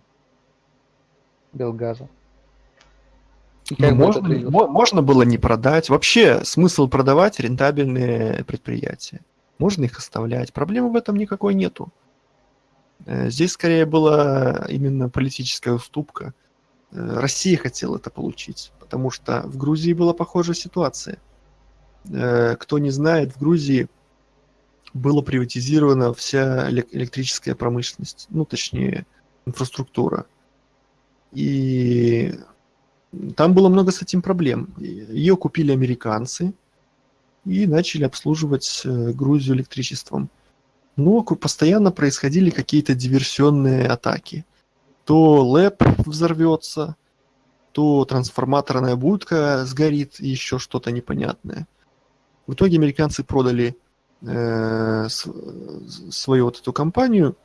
Белгаза? И Ну, можно, отразилось? мо- можно было не продать. Вообще смысл продавать рентабельные предприятия. Можно их оставлять. Проблемы в этом никакой нету. Э, Здесь скорее была именно политическая уступка. Э, Россия хотела это получить, потому что в Грузии была похожая ситуация. Э, Кто не знает, в Грузии была приватизирована вся элек- электрическая промышленность, ну точнее инфраструктура. И там было много с этим проблем. Ее купили американцы и начали обслуживать э, Грузию электричеством. Но ку- постоянно происходили какие-то диверсионные атаки. То ЛЭП взорвется, то трансформаторная будка сгорит, еще что-то непонятное. В итоге американцы продали э, свою вот эту компанию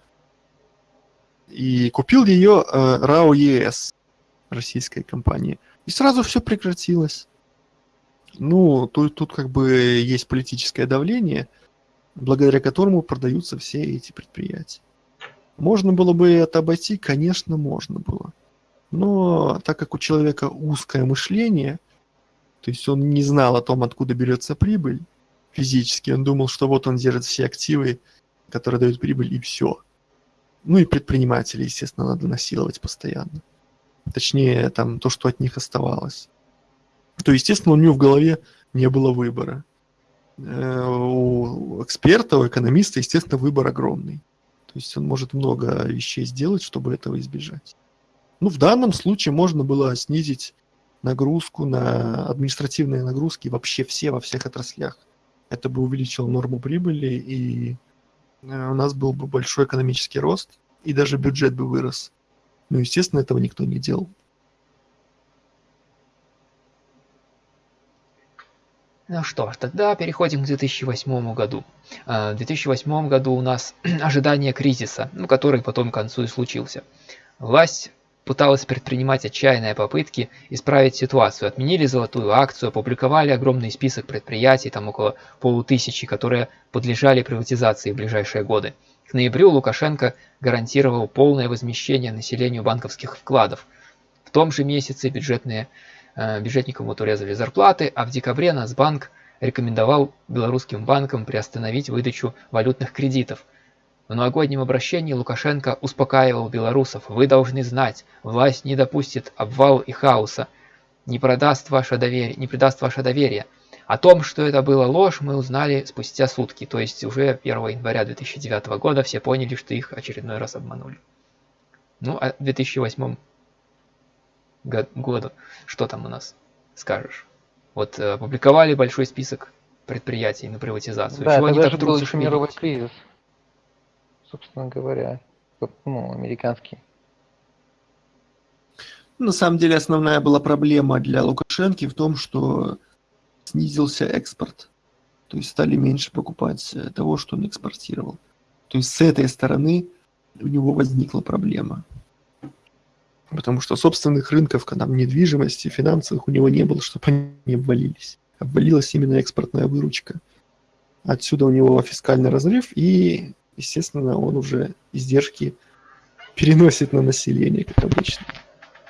и купил ее э, РАО ЕС, российская компания. И сразу все прекратилось. Ну, тут, тут как бы есть политическое давление, благодаря которому продаются все эти предприятия. Можно было бы это обойти? Конечно, можно было. Но так как у человека узкое мышление, то есть он не знал о том, откуда берется прибыль физически, он думал, что вот он держит все активы, которые дают прибыль, и все. Ну и предпринимателей, естественно, надо насиловать постоянно. Точнее, там то, что от них оставалось. То, естественно, у него в голове не было выбора. Э, У эксперта, у экономиста, естественно, выбор огромный. То есть он может много вещей сделать, чтобы этого избежать. Ну, в данном случае можно было снизить нагрузку на административные нагрузки вообще все во всех отраслях это бы увеличило норму прибыли, и э, у нас был бы большой экономический рост, и даже бюджет бы вырос. Но, естественно, этого никто не делал. Ну что ж, тогда переходим к 2008 году. Э, в 2008 году у нас ожидание кризиса, ну, который потом к концу и случился. Власть пыталась предпринимать отчаянные попытки исправить ситуацию. Отменили золотую акцию, опубликовали огромный список предприятий, там около полутысячи, которые подлежали приватизации в ближайшие годы. К ноябрю Лукашенко гарантировал полное возмещение населению банковских вкладов. В том же месяце бюджетные Э, бюджетникам вот урезали зарплаты, а в декабре Нацбанк рекомендовал белорусским банкам приостановить выдачу валютных кредитов. В новогоднем обращении Лукашенко успокаивал белорусов. Вы должны знать, власть не допустит обвал и хаоса, не, продаст ваше доверие, не предаст ваше доверие. О том, что это была ложь, мы узнали спустя сутки, то есть уже 1 января 2009 года все поняли, что их очередной раз обманули. Ну, а в 2008 году. Что там у нас скажешь? Вот э, опубликовали большой список предприятий на приватизацию. Да, Чего это они так был кризис, собственно говоря, ну, американский. На самом деле основная была проблема для Лукашенко в том, что снизился экспорт. То есть стали меньше покупать э, того, что он экспортировал. То есть с этой стороны у него возникла проблема. Потому что собственных рынков, там, недвижимости, финансовых у него не было, чтобы они не обвалились. Обвалилась именно экспортная выручка. Отсюда у него фискальный разрыв, и, естественно, он уже издержки переносит на население, как обычно.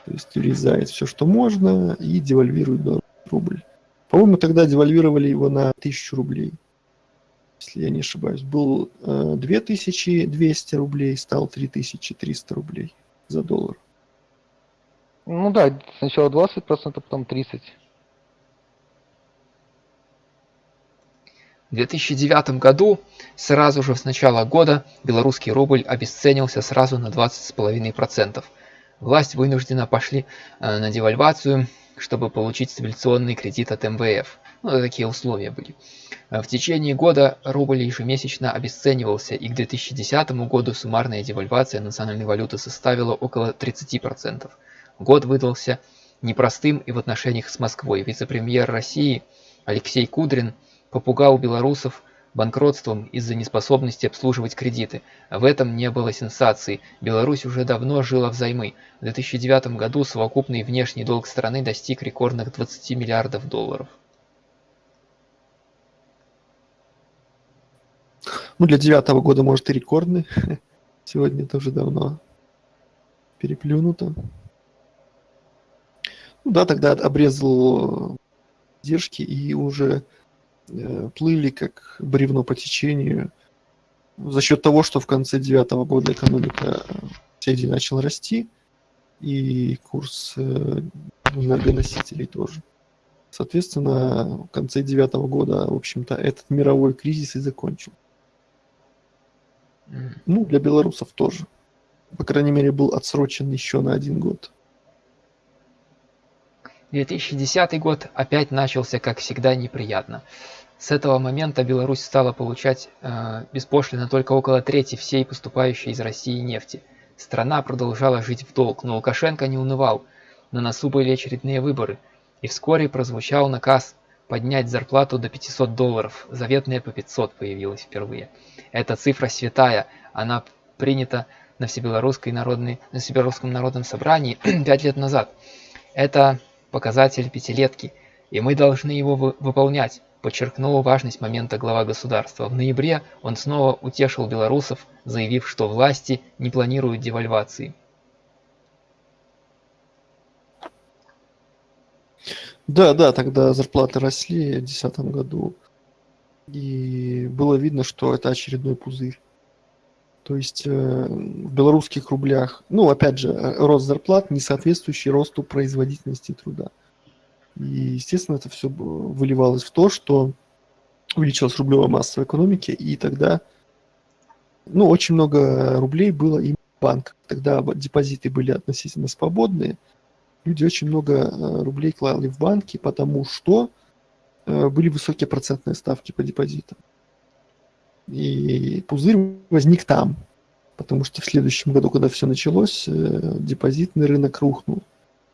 То есть урезает все, что можно, и девальвирует рубль. По-моему, тогда девальвировали его на 1000 рублей, если я не ошибаюсь. Был э, 2200 рублей, стал 3300 рублей за доллар. Ну да, сначала 20%, потом 30%. В 2009 году, сразу же с начала года, белорусский рубль обесценился сразу на 20,5%. Власть вынуждена пошли э, на девальвацию, чтобы получить стабилизационный кредит от МВФ. Ну, такие условия были. В течение года рубль ежемесячно обесценивался, и к 2010 году суммарная девальвация национальной валюты составила около 30%. Год выдался непростым и в отношениях с Москвой. Вице-премьер России Алексей Кудрин попугал белорусов банкротством из-за неспособности обслуживать кредиты. В этом не было сенсации. Беларусь уже давно жила взаймы. В 2009 году совокупный внешний долг страны достиг рекордных 20 миллиардов долларов. Ну, для девятого года, может, и рекордный. Сегодня тоже давно переплюнуто. Ну да, тогда обрезал держки и уже э, плыли как бревно по течению. За счет того, что в конце девятого года экономика соседей начала расти, и курс э, энергоносителей тоже. Соответственно, в конце девятого года, в общем-то, этот мировой кризис и закончил. Ну, для белорусов тоже. По крайней мере, был отсрочен еще на один год. 2010 год опять начался, как всегда, неприятно. С этого момента Беларусь стала получать э, беспошлино только около трети всей поступающей из России нефти. Страна продолжала жить в долг, но Лукашенко не унывал. На носу были очередные выборы, и вскоре прозвучал наказ поднять зарплату до 500 долларов. Заветная по 500 появилась впервые. Эта цифра святая, она принята на Всебелорусской народной, на Всебелорусском народном собрании пять лет назад. Это показатель пятилетки, и мы должны его вы выполнять, подчеркнул важность момента глава государства. В ноябре он снова утешил белорусов, заявив, что власти не планируют девальвации. Да, да, тогда зарплаты росли в 2010 году. И было видно, что это очередной пузырь. То есть э, в белорусских рублях, ну, опять же, э, рост зарплат, не соответствующий росту производительности труда. И, естественно, это все выливалось в то, что увеличилась рублевая масса в экономике, и тогда, ну, очень много рублей было и в банках. Тогда депозиты были относительно свободные. Люди очень много э, рублей клали в банки, потому что были высокие процентные ставки по депозитам. И пузырь возник там, потому что в следующем году, когда все началось, э, депозитный рынок рухнул.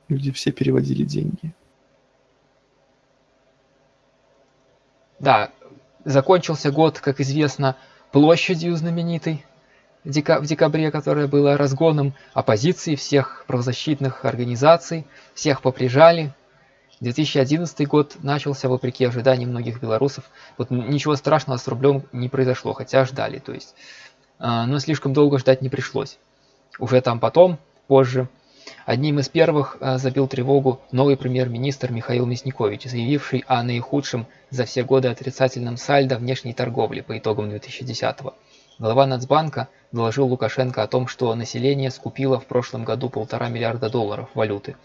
Люди все переводили деньги. Да, закончился год, как известно, площадью знаменитой в декабре, которая была разгоном оппозиции всех правозащитных организаций, всех поприжали. 2011 год начался вопреки ожиданиям многих белорусов. Вот ничего страшного с рублем не произошло, хотя ждали, то есть. А, но слишком долго ждать не пришлось. Уже там потом, позже, одним из первых а, забил тревогу новый премьер-министр Михаил Мясникович, заявивший о наихудшем за все годы отрицательном сальдо внешней торговли по итогам 2010 года. Глава Нацбанка доложил Лукашенко о том, что население скупило в прошлом году полтора миллиарда долларов валюты.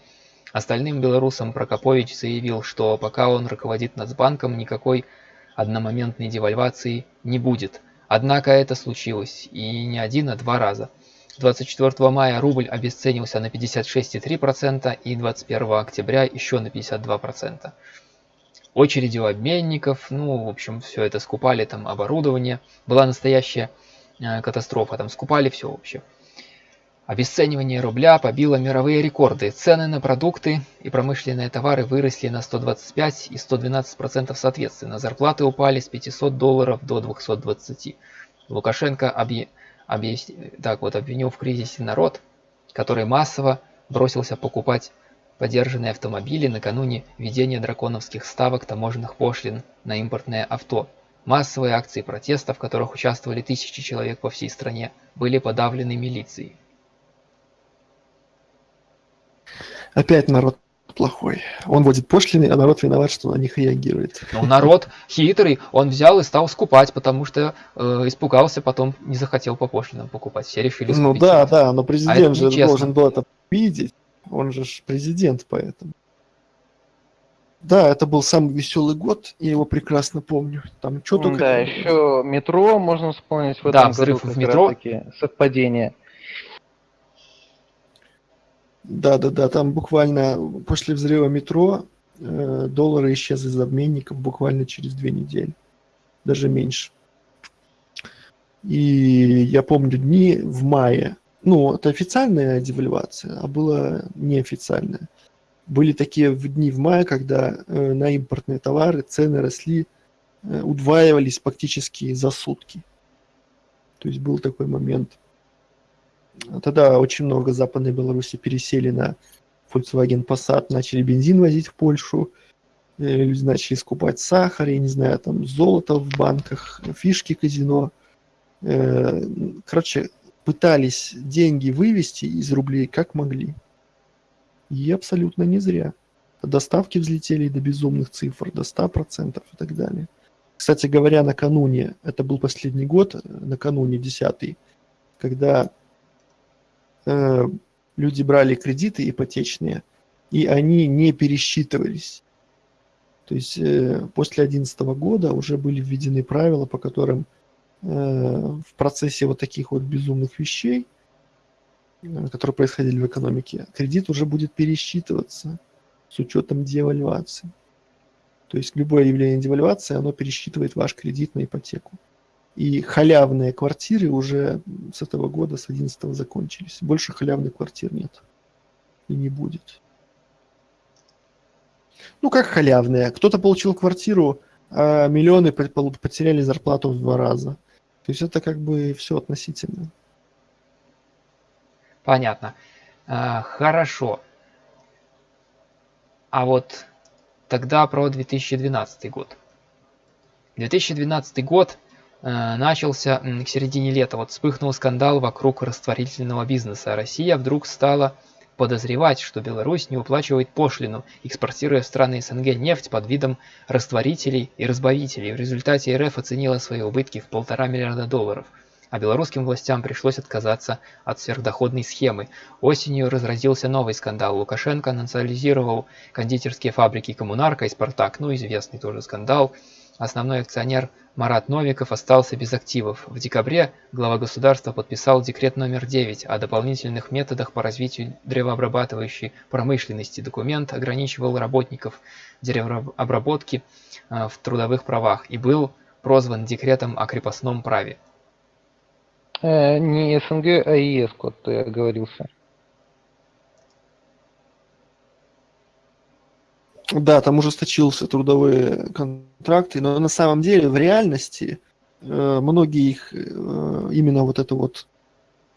Остальным белорусам Прокопович заявил, что пока он руководит Нацбанком, никакой одномоментной девальвации не будет. Однако это случилось, и не один, а два раза. 24 мая рубль обесценился на 56,3% и 21 октября еще на 52%. Очереди у обменников, ну, в общем, все это скупали, там оборудование. Была настоящая Э, катастрофа, там скупали все вообще. Обесценивание рубля побило мировые рекорды. Цены на продукты и промышленные товары выросли на 125 и 112% соответственно. Зарплаты упали с 500 долларов до 220. Лукашенко объ... Объ... так вот, обвинил в кризисе народ, который массово бросился покупать подержанные автомобили накануне введения драконовских ставок таможенных пошлин на импортное авто. Массовые акции протеста, в которых участвовали тысячи человек по всей стране, были подавлены милицией. Опять народ плохой. Он вводит пошлины, а народ виноват, что на них реагирует. Ну, народ хитрый, он взял и стал скупать, потому что э, испугался, потом не захотел по пошлинам покупать. Все решили скупить. Ну да, да, но президент а же должен был это видеть. Он же президент, поэтому. Да, это был самый веселый год, я его прекрасно помню. Там что только... Да, еще метро можно вспомнить в этом да, взрыв году, в метро. Совпадение. Да, да, да, там буквально после взрыва метро э, доллары исчезли из обменников буквально через две недели, даже меньше. И я помню дни в мае, ну, это официальная девальвация, а было неофициальная были такие дни в мае, когда э, на импортные товары цены росли, э, удваивались практически за сутки. То есть был такой момент. Тогда очень много Западной Беларуси пересели на Volkswagen Passat, начали бензин возить в Польшу, э, люди начали скупать сахар, я не знаю, там золото в банках, фишки казино. Э, короче, пытались деньги вывести из рублей как могли. И абсолютно не зря. Доставки взлетели до безумных цифр, до 100% и так далее. Кстати говоря, накануне, это был последний год, накануне 10 когда э, люди брали кредиты ипотечные, и они не пересчитывались. То есть э, после 2011 года уже были введены правила, по которым э, в процессе вот таких вот безумных вещей Э, которые происходили в экономике, кредит уже будет пересчитываться с учетом девальвации. То есть любое явление девальвации, оно пересчитывает ваш кредит на ипотеку. И халявные квартиры уже с этого года, с 11 закончились. Больше халявных квартир нет. И не будет. Ну, как халявные? Кто-то получил квартиру, а миллионы потеряли зарплату в два раза. То есть это как бы все относительно. Понятно. А, хорошо. А вот тогда про 2012 год. 2012 год начался к середине лета. Вот вспыхнул скандал вокруг растворительного бизнеса. Россия вдруг стала подозревать, что Беларусь не уплачивает пошлину, экспортируя в страны СНГ нефть под видом растворителей и разбавителей. В результате РФ оценила свои убытки в полтора миллиарда долларов – а белорусским властям пришлось отказаться от сверхдоходной схемы. Осенью разразился новый скандал. Лукашенко национализировал кондитерские фабрики «Коммунарка» и «Спартак». Ну, известный тоже скандал. Основной акционер Марат Новиков остался без активов. В декабре глава государства подписал декрет номер 9 о дополнительных методах по развитию древообрабатывающей промышленности. Документ ограничивал работников деревообработки э, в трудовых правах и был прозван декретом о крепостном праве. Э, не СНГ, а ЕС код ты оговорился. Да, там ужесточился трудовые контракты, но на самом деле в реальности э, многие их э, именно вот это вот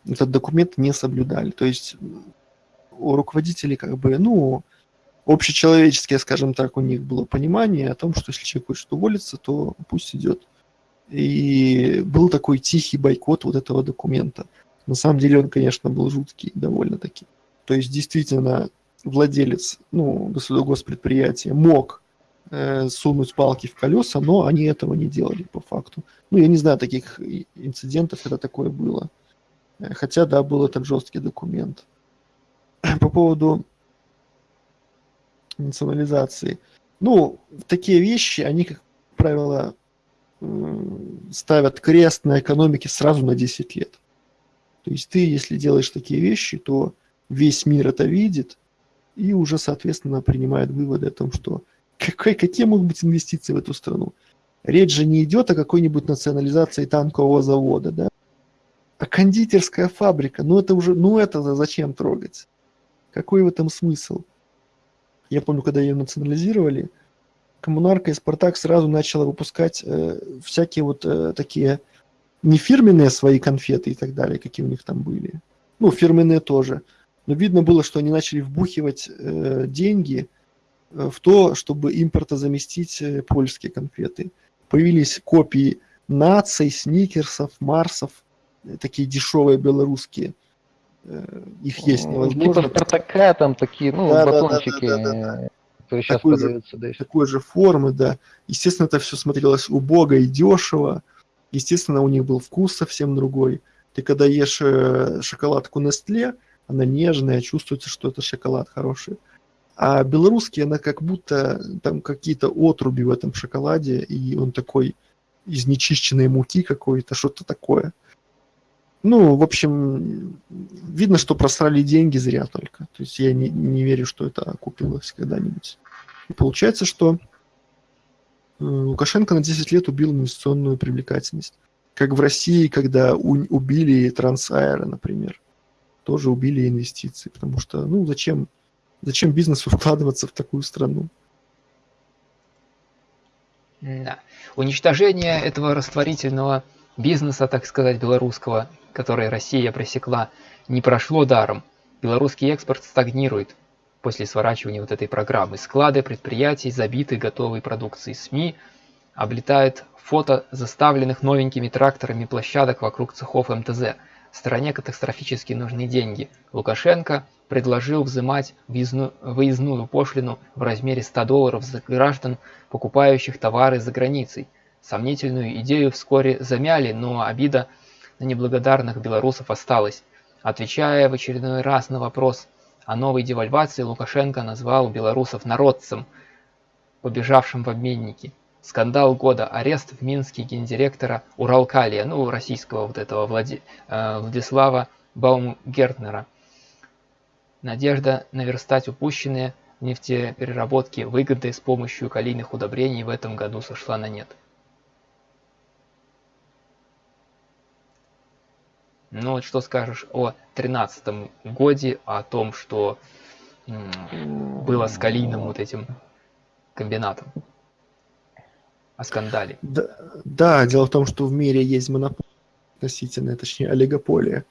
этот документ не соблюдали. То есть у руководителей как бы, ну, общечеловеческое, скажем так, у них было понимание о том, что если человек хочет уволиться, то пусть идет. И был такой тихий бойкот вот этого документа. На самом деле он, конечно, был жуткий довольно-таки. То есть действительно владелец, ну, госпредприятия мог э, сунуть палки в колеса, но они этого не делали по факту. Ну, я не знаю таких инцидентов, когда такое было. Э, хотя, да, был этот жесткий документ. По поводу национализации. Ну, такие вещи, они, как правило, ставят крест на экономике сразу на 10 лет. То есть ты, если делаешь такие вещи, то весь мир это видит и уже, соответственно, принимает выводы о том, что какой, какие могут быть инвестиции в эту страну. Речь же не идет о какой-нибудь национализации танкового завода, да? А кондитерская фабрика, ну это уже, ну это зачем трогать? Какой в этом смысл? Я помню, когда ее национализировали, Коммунарка и Спартак сразу начала выпускать э, всякие вот э, такие не фирменные свои конфеты и так далее, какие у них там были. Ну, фирменные тоже. Но видно было, что они начали вбухивать э, деньги э, в то, чтобы импорта заместить э, польские конфеты. Появились копии наций, сникерсов, марсов, э, такие дешевые белорусские. Их есть невозможно. Типа Спартака там такие, ну, да, батончики. Да, да, да, да, да которые сейчас такой продаются. Же, да, такой же формы, да. Естественно, это все смотрелось убого и дешево. Естественно, у них был вкус совсем другой. Ты когда ешь шоколадку Nestle, она нежная, чувствуется, что это шоколад хороший. А белорусский, она как будто там какие-то отруби в этом шоколаде, и он такой из нечищенной муки какой-то, что-то такое. Ну, в общем, видно, что просрали деньги зря только. То есть я не, не верю, что это окупилось когда-нибудь. И получается, что э, Лукашенко на 10 лет убил инвестиционную привлекательность. Как в России, когда убили Трансаэро, например. Тоже убили инвестиции. Потому что, ну, зачем, зачем бизнесу вкладываться в такую страну? Да. Уничтожение этого растворительного бизнеса, так сказать, белорусского, который Россия пресекла, не прошло даром. Белорусский экспорт стагнирует после сворачивания вот этой программы. Склады предприятий забиты готовой продукцией. СМИ облетают фото заставленных новенькими тракторами площадок вокруг цехов МТЗ. Стране катастрофически нужны деньги. Лукашенко предложил взимать выездную пошлину в размере 100 долларов за граждан, покупающих товары за границей. Сомнительную идею вскоре замяли, но обида на неблагодарных белорусов осталась. Отвечая в очередной раз на вопрос о новой девальвации, Лукашенко назвал белорусов народцем, побежавшим в обменники. Скандал года, арест в Минске гендиректора Уралкалия, ну, российского вот этого Влади... э, Владислава Баумгертнера. Надежда наверстать упущенные в нефтепереработке выгоды с помощью калийных удобрений в этом году сошла на нет. Ну вот что скажешь о тринадцатом годе, о том, что было с Калийным вот этим комбинатом? О скандале. Да, да, дело в том, что в мире есть монополия относительно, точнее, олигополия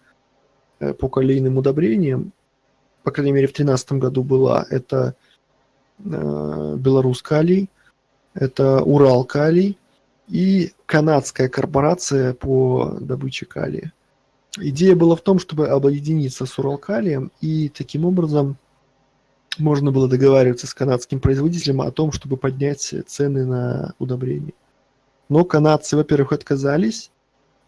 э, по калийным удобрениям. По крайней мере, в 2013 году была. Это э, Беларусь калий, это Урал калий и канадская корпорация по добыче калия. Идея была в том, чтобы объединиться с Уралкалием, и таким образом можно было договариваться с канадским производителем о том, чтобы поднять цены на удобрения. Но канадцы, во-первых, отказались,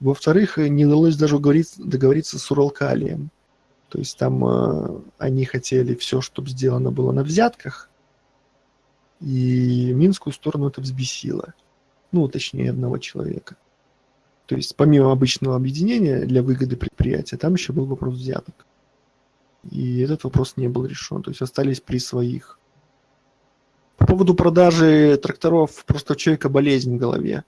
во-вторых, не удалось даже договориться, договориться с Уралкалием. То есть там э, они хотели все, чтобы сделано было на взятках, и минскую сторону это взбесило. Ну, точнее, одного человека. То есть помимо обычного объединения для выгоды предприятия, там еще был вопрос взяток. И этот вопрос не был решен. То есть остались при своих. По поводу продажи тракторов, просто у человека болезнь в голове.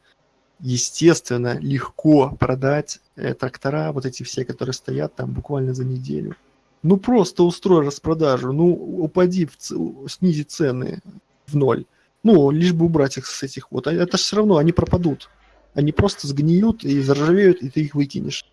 Естественно, легко продать э, трактора, вот эти все, которые стоят там буквально за неделю. Ну просто устрой распродажу, ну упади, в, ц... снизи цены в ноль. Ну, лишь бы убрать их с этих вот. А это же все равно, они пропадут. Они просто сгниют и заржавеют, и ты их выкинешь.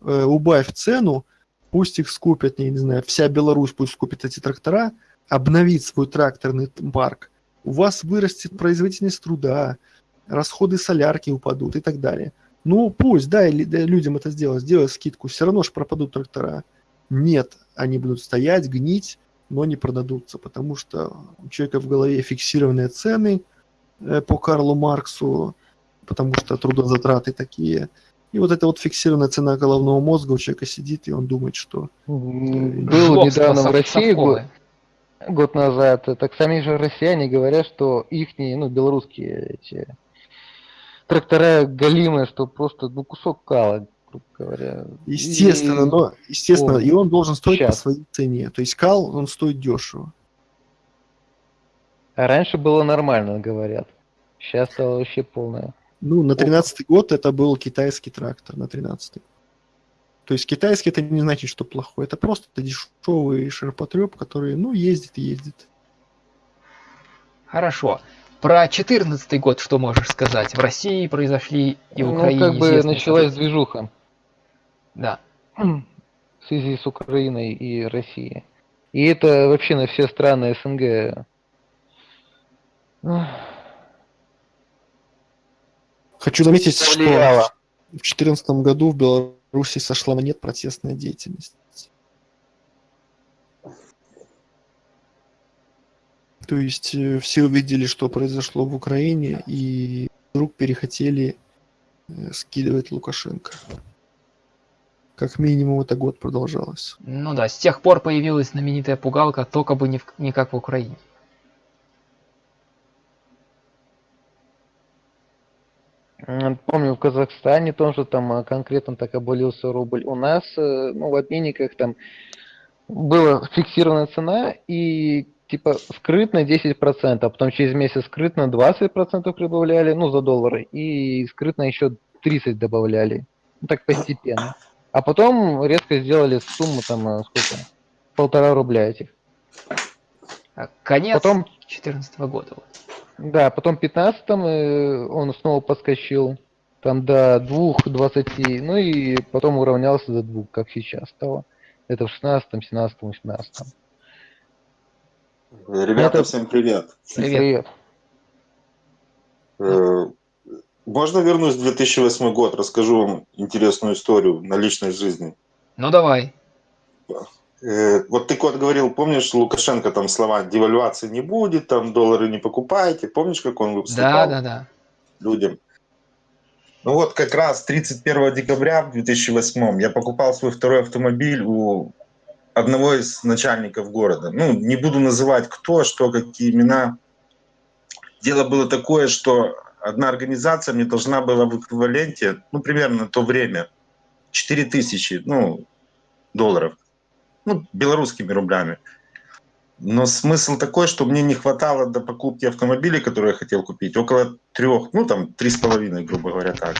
Э, убавь цену, пусть их скупят, я не знаю, вся Беларусь пусть скупит эти трактора, обновит свой тракторный парк. У вас вырастет производительность труда, расходы солярки упадут и так далее. Ну, пусть, дай, дай людям это сделать, сделай скидку, все равно же пропадут трактора. Нет, они будут стоять, гнить, но не продадутся, потому что у человека в голове фиксированные цены э, по Карлу Марксу, потому что трудозатраты такие. И вот эта вот фиксированная цена головного мозга у человека сидит, и он думает, что... Был недавно в России год, год назад, так сами же россияне говорят, что их, ну, белорусские эти трактора галимые, что просто ну, кусок кала, грубо говоря. Естественно, и... но естественно, О, и он должен стоить сейчас. по своей цене. То есть кал, он стоит дешево. А раньше было нормально, говорят. Сейчас стало вообще полное. Ну, на 13 год это был китайский трактор, на 13 -й. То есть китайский это не значит, что плохой. Это просто дешевый ширпотреб, который, ну, ездит и ездит. Хорошо. Про 14 год что можешь сказать? В России произошли и в ну, Украине. Ну, как бы началась события. движуха. Да. В связи с Украиной и Россией. И это вообще на все страны СНГ. Хочу заметить, что в 2014 году в Беларуси сошла на нет протестная деятельность. То есть э, все увидели, что произошло в Украине, и вдруг перехотели э, скидывать Лукашенко. Как минимум это год продолжалось. Ну да, с тех пор появилась знаменитая пугалка, только бы не, в, не как в Украине. Помню, в Казахстане тоже там а, конкретно так обвалился рубль. У нас, э, ну, в обменниках там была фиксированная цена, и типа скрытно 10%, а потом через месяц скрытно 20% прибавляли, ну, за доллары, и скрытно еще 30 добавляли. Ну, так постепенно. А потом резко сделали сумму там, э, сколько? Полтора рубля этих. А конец потом... 14 года. Да, потом в 15 э, он снова подскочил там до 2,20, ну и потом уравнялся до 2, как сейчас стало. Это в 16, 17, 18. Ребята, Это... всем привет. Привет. Э, можно вернусь в 2008 год, расскажу вам интересную историю на личной жизни. Ну давай. Э, вот ты кот говорил, помнишь, Лукашенко там слова девальвации не будет, там доллары не покупайте, помнишь, как он выступал? Да, да, да. Людям. Ну вот как раз 31 декабря в 2008 я покупал свой второй автомобиль у одного из начальников города. Ну, не буду называть кто, что, какие имена. Дело было такое, что одна организация мне должна была в эквиваленте, ну, примерно на то время, 4 тысячи ну, долларов, ну, белорусскими рублями. Но смысл такой, что мне не хватало до покупки автомобиля, который я хотел купить, около трех, ну там три с половиной, грубо говоря, так.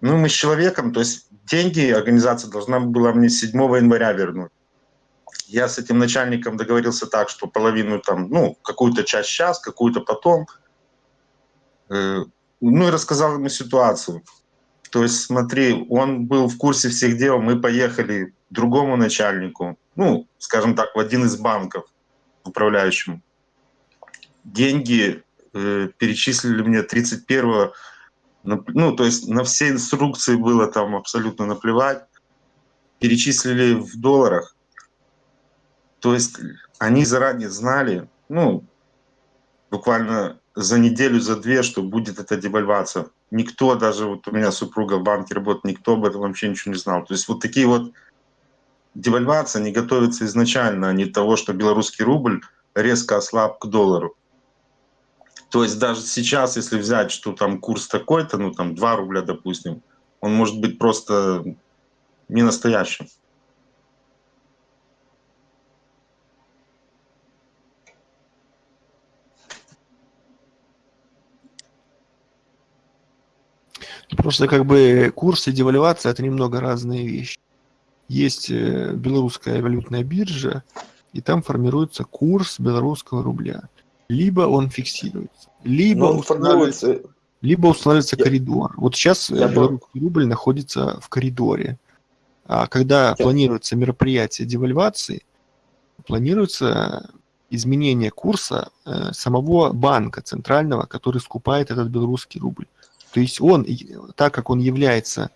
Ну, мы с человеком, то есть деньги организация должна была мне 7 января вернуть. Я с этим начальником договорился так, что половину там, ну, какую-то часть сейчас, какую-то потом. Э, ну и рассказал ему ситуацию. То есть, смотри, он был в курсе всех дел, мы поехали другому начальнику, ну, скажем так, в один из банков, управляющему. Деньги э, перечислили мне 31 ну, то есть на все инструкции было там абсолютно наплевать. Перечислили в долларах. То есть они заранее знали, ну, буквально за неделю, за две, что будет эта девальвация. Никто, даже вот у меня супруга в банке работает, никто об этом вообще ничего не знал. То есть вот такие вот девальвации, они готовятся изначально, а не того, что белорусский рубль резко ослаб к доллару. То есть даже сейчас, если взять, что там курс такой-то, ну там 2 рубля, допустим, он может быть просто не настоящим. Просто как бы курс и девальвация это немного разные вещи. Есть э, белорусская валютная биржа, и там формируется курс белорусского рубля либо он фиксируется, либо, он устанавливается, формируется... либо устанавливается Я- коридор. Вот сейчас э, Я белорусский рубль находится в коридоре. А когда Я- планируется мероприятие девальвации, планируется изменение курса э, самого банка центрального, который скупает этот белорусский рубль. То есть он, так как он является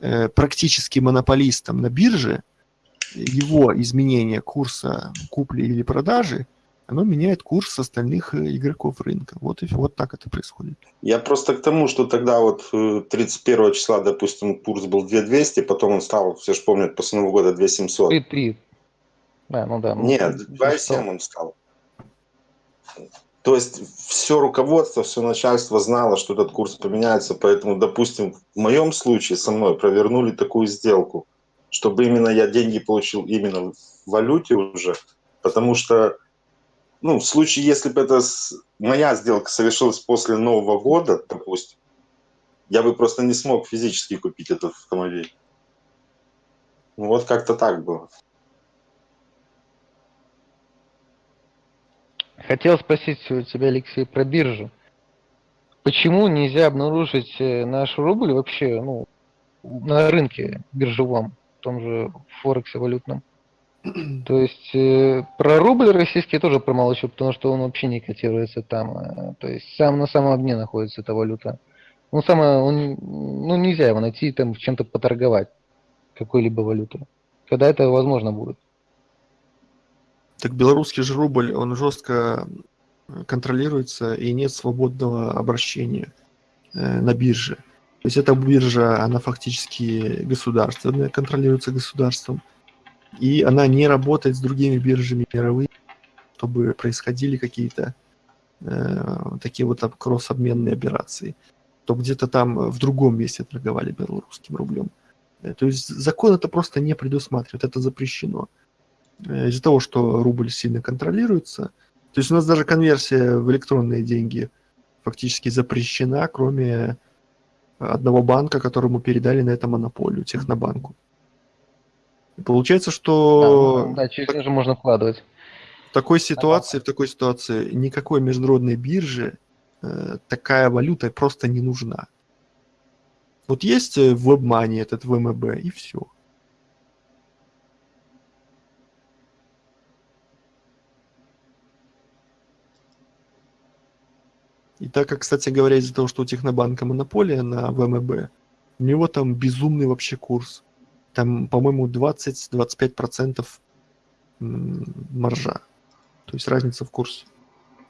практически монополистом на бирже, его изменение курса купли или продажи, оно меняет курс остальных э, игроков рынка. Вот и вот так это происходит. Я просто к тому, что тогда вот э, 31 числа, допустим, курс был 2200, потом он стал, все же помнят, после Нового года 2700. 3-3. Да, ну да. ну, Нет, всё 2,7 он стал. То есть все руководство, все начальство знало, что этот курс поменяется, поэтому, допустим, в моем случае со мной провернули такую сделку, чтобы именно я деньги получил именно в валюте уже, потому что, ну, в случае, если бы это с- моя сделка совершилась после Нового года, допустим, я бы просто не смог физически купить этот автомобиль. Вот как-то так было. Хотел спросить у тебя, Алексей, про биржу. Почему нельзя обнаружить э, наш рубль вообще ну, на рынке биржевом, в том же Форексе валютном? То есть э, про рубль российский я тоже промолчу, потому что он вообще не котируется там. э, То есть сам на самом дне находится эта валюта. Ну, самое, он, ну, нельзя его найти там чем-то поторговать какой-либо валютой. Когда это возможно будет? Так белорусский же рубль, он жестко контролируется и нет свободного обращения э, на бирже. То есть эта биржа, она фактически государственная, контролируется государством, и она не работает с другими биржами мировыми, чтобы происходили какие-то э, такие вот об- кросс-обменные операции, то где-то там в другом месте торговали белорусским рублем. Э, То есть закон это просто не предусматривает, это запрещено э, из-за того, что рубль сильно контролируется. То есть у нас даже конверсия в электронные деньги фактически запрещена, кроме одного банка, которому передали на это монополию, Технобанку. И получается, что Да, да, через него же можно вкладывать. в такой ситуации, в такой ситуации никакой международной бирже э, такая валюта просто не нужна. Вот есть э, в WebMoney этот ВМБ, и все. И так как, кстати говоря, из-за того, что у Технобанка монополия на ВМБ, у него там безумный вообще курс. Там, по-моему, 20-25% м, маржа. То есть разница в курсе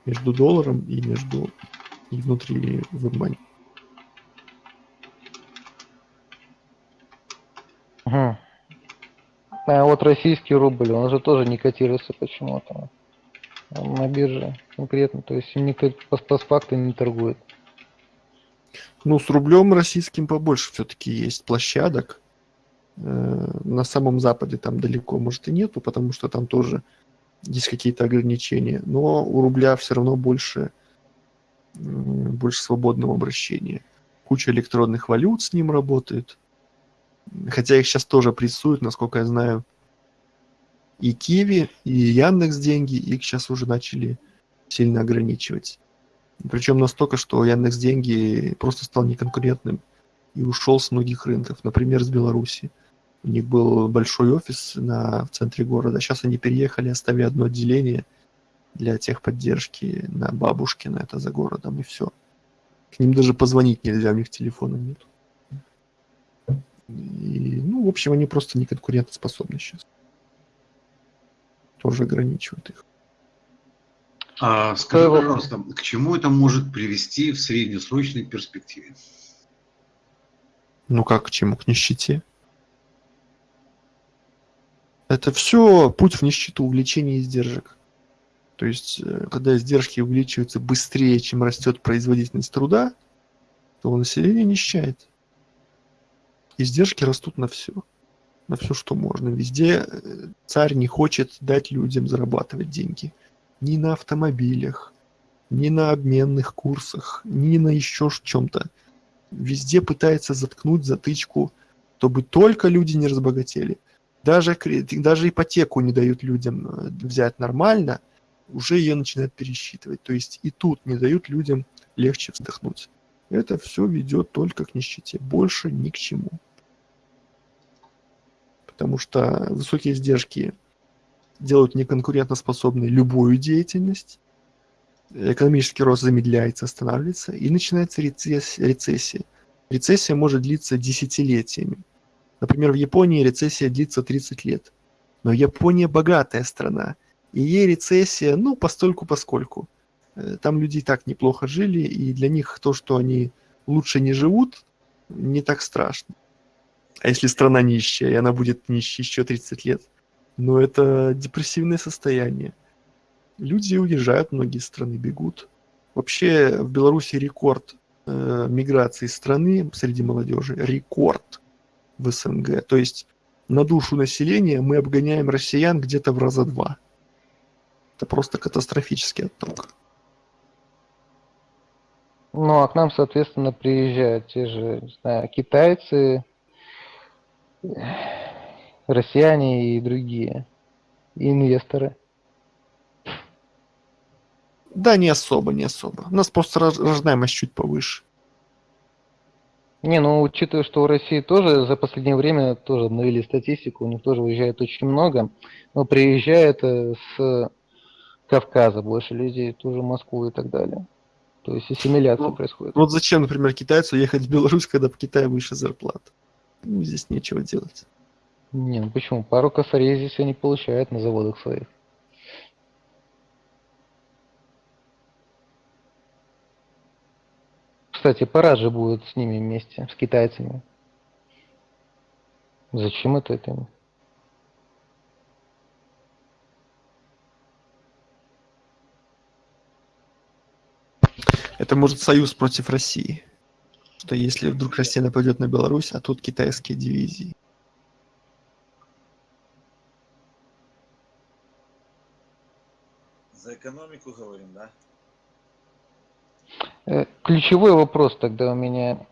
между долларом и между и внутри WebMoney. Мгм. А вот российский рубль, он же тоже не котируется почему-то на бирже конкретно. То есть им никто по, факту не торгует. Ну, с рублем российским побольше все-таки есть площадок. Э, На самом Западе там далеко, может, и нету, потому что там тоже есть какие-то ограничения. Но у рубля все равно больше, больше свободного обращения. Куча электронных валют с ним работает. Хотя их сейчас тоже прессуют, насколько я знаю. И Киви, и Яндекс деньги их сейчас уже начали сильно ограничивать. Причем настолько, что Яндекс деньги просто стал неконкурентным и ушел с многих рынков, например, с Беларуси. У них был большой офис на, в центре города. Сейчас они переехали, оставили одно отделение для техподдержки на Бабушкина, это за городом, и все. К ним даже позвонить нельзя, у них телефона нет. И, ну, в общем, они просто не конкурентоспособны сейчас. Тоже ограничивают их. А скажи, вопрос? пожалуйста, к чему это может привести в среднесрочной перспективе? Ну как к чему? К нищете. Это все путь в нищету, увеличение издержек. То есть, э, когда издержки увеличиваются быстрее, чем растет производительность труда, то население нищает. Издержки растут на все. На все, что можно. Везде э, царь не хочет дать людям зарабатывать деньги. Ни на автомобилях, ни на обменных курсах, ни на еще чем-то везде пытается заткнуть затычку, чтобы только люди не разбогатели. Даже, даже ипотеку не дают людям э, взять нормально, уже ее начинают пересчитывать. То есть и тут не дают людям легче вздохнуть. Это все ведет только к нищете, больше ни к чему. Потому что высокие издержки делают неконкурентоспособной любую деятельность, экономический рост замедляется, останавливается, и начинается рецессия. Рецессия может длиться десятилетиями. Например, в Японии рецессия длится 30 лет. Но Япония богатая страна, и ей рецессия, ну, постольку поскольку. Э, там люди и так неплохо жили, и для них то, что они лучше не живут, не так страшно. А если страна нищая, и она будет нищей еще 30 лет, ну, это депрессивное состояние. Люди уезжают, многие страны бегут. Вообще в Беларуси рекорд э, миграции страны среди молодежи, рекорд в СНГ. То есть на душу населения мы обгоняем россиян где-то в раза два. Это просто катастрофический отток. Ну, а к нам, соответственно, приезжают те же, не знаю, китайцы, россияне и другие инвесторы. Да, не особо, не особо. У нас просто рождаемость чуть повыше. Не, ну учитывая, что в России тоже за последнее время тоже обновили статистику, у них тоже уезжает очень много, но приезжает э, с Кавказа больше людей, тоже в Москву и так далее. То есть ассимиляция ну, происходит. Вот зачем, например, китайцу ехать в Беларусь, когда в Китае выше зарплата? Ну, здесь нечего делать. Не, ну почему? Пару косарей здесь они получают на заводах своих. Кстати, парад же будет с ними вместе, с китайцами. Зачем это это? Это может союз против России. Что если вдруг Россия нападет на Беларусь, а тут китайские дивизии. За экономику говорим, да? Э, ключевой вопрос тогда у меня,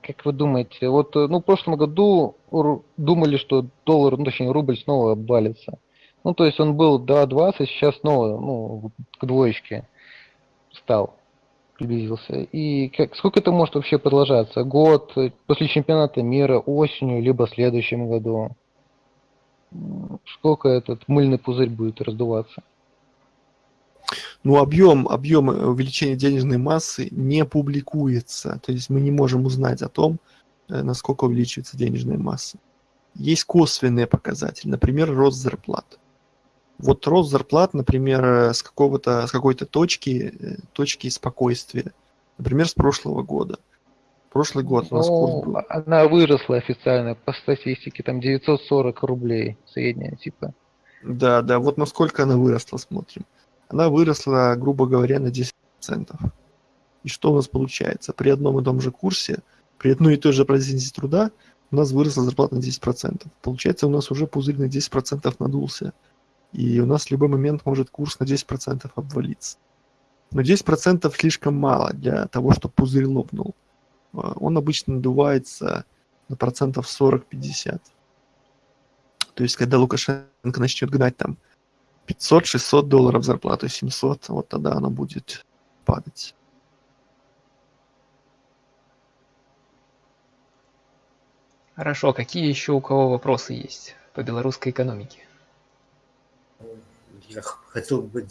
как вы думаете, вот э, ну, в прошлом году думали, что доллар, ну, точнее рубль снова обвалится. Ну, то есть он был 2.20, сейчас снова ну, к двоечке стал, приблизился. И как, сколько это может вообще продолжаться? Год, э, после чемпионата мира, осенью, либо в следующем году? Сколько этот мыльный пузырь будет раздуваться? Ну, объем, объем увеличения денежной массы не публикуется. То есть мы не можем узнать о том, э, насколько увеличивается денежная масса. Есть косвенные показатели, например, рост зарплат. Вот рост зарплат, например, с, какого-то, с какой-то точки, э, точки спокойствия, например, с прошлого года. Прошлый год у нас ну, был. Она выросла официально по статистике, там 940 рублей средняя, типа. Да, да, вот насколько она выросла, смотрим она выросла, грубо говоря, на 10%. И что у нас получается? При одном и том же курсе, при одной и той же производительности труда у нас выросла зарплата на 10%. Получается, у нас уже пузырь на 10% надулся. И у нас в любой момент может курс на 10% обвалиться. Но 10% слишком мало для того, чтобы пузырь лопнул. А, он обычно надувается на процентов 40-50. То есть, когда Лукашенко начнет гнать там 500-600 долларов зарплату, 700, вот тогда она будет падать. Хорошо, какие еще у кого вопросы есть по белорусской экономике? Я хотел бы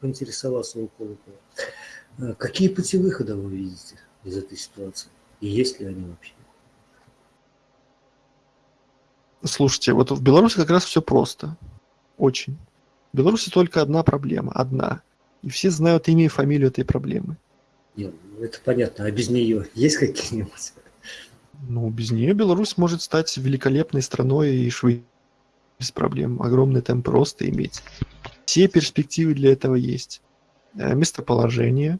поинтересоваться у Колокова. А какие пути выхода вы видите из этой ситуации? И есть ли они вообще? Слушайте, вот в Беларуси как раз все просто. Очень. В Беларуси только одна проблема, одна. И все знают имя и фамилию этой проблемы. Нет, ну, это понятно. А без нее есть какие-нибудь? Ну, без нее Беларусь может стать великолепной страной и швы без проблем. Огромный темп роста иметь. Все перспективы для этого есть. Э, местоположение,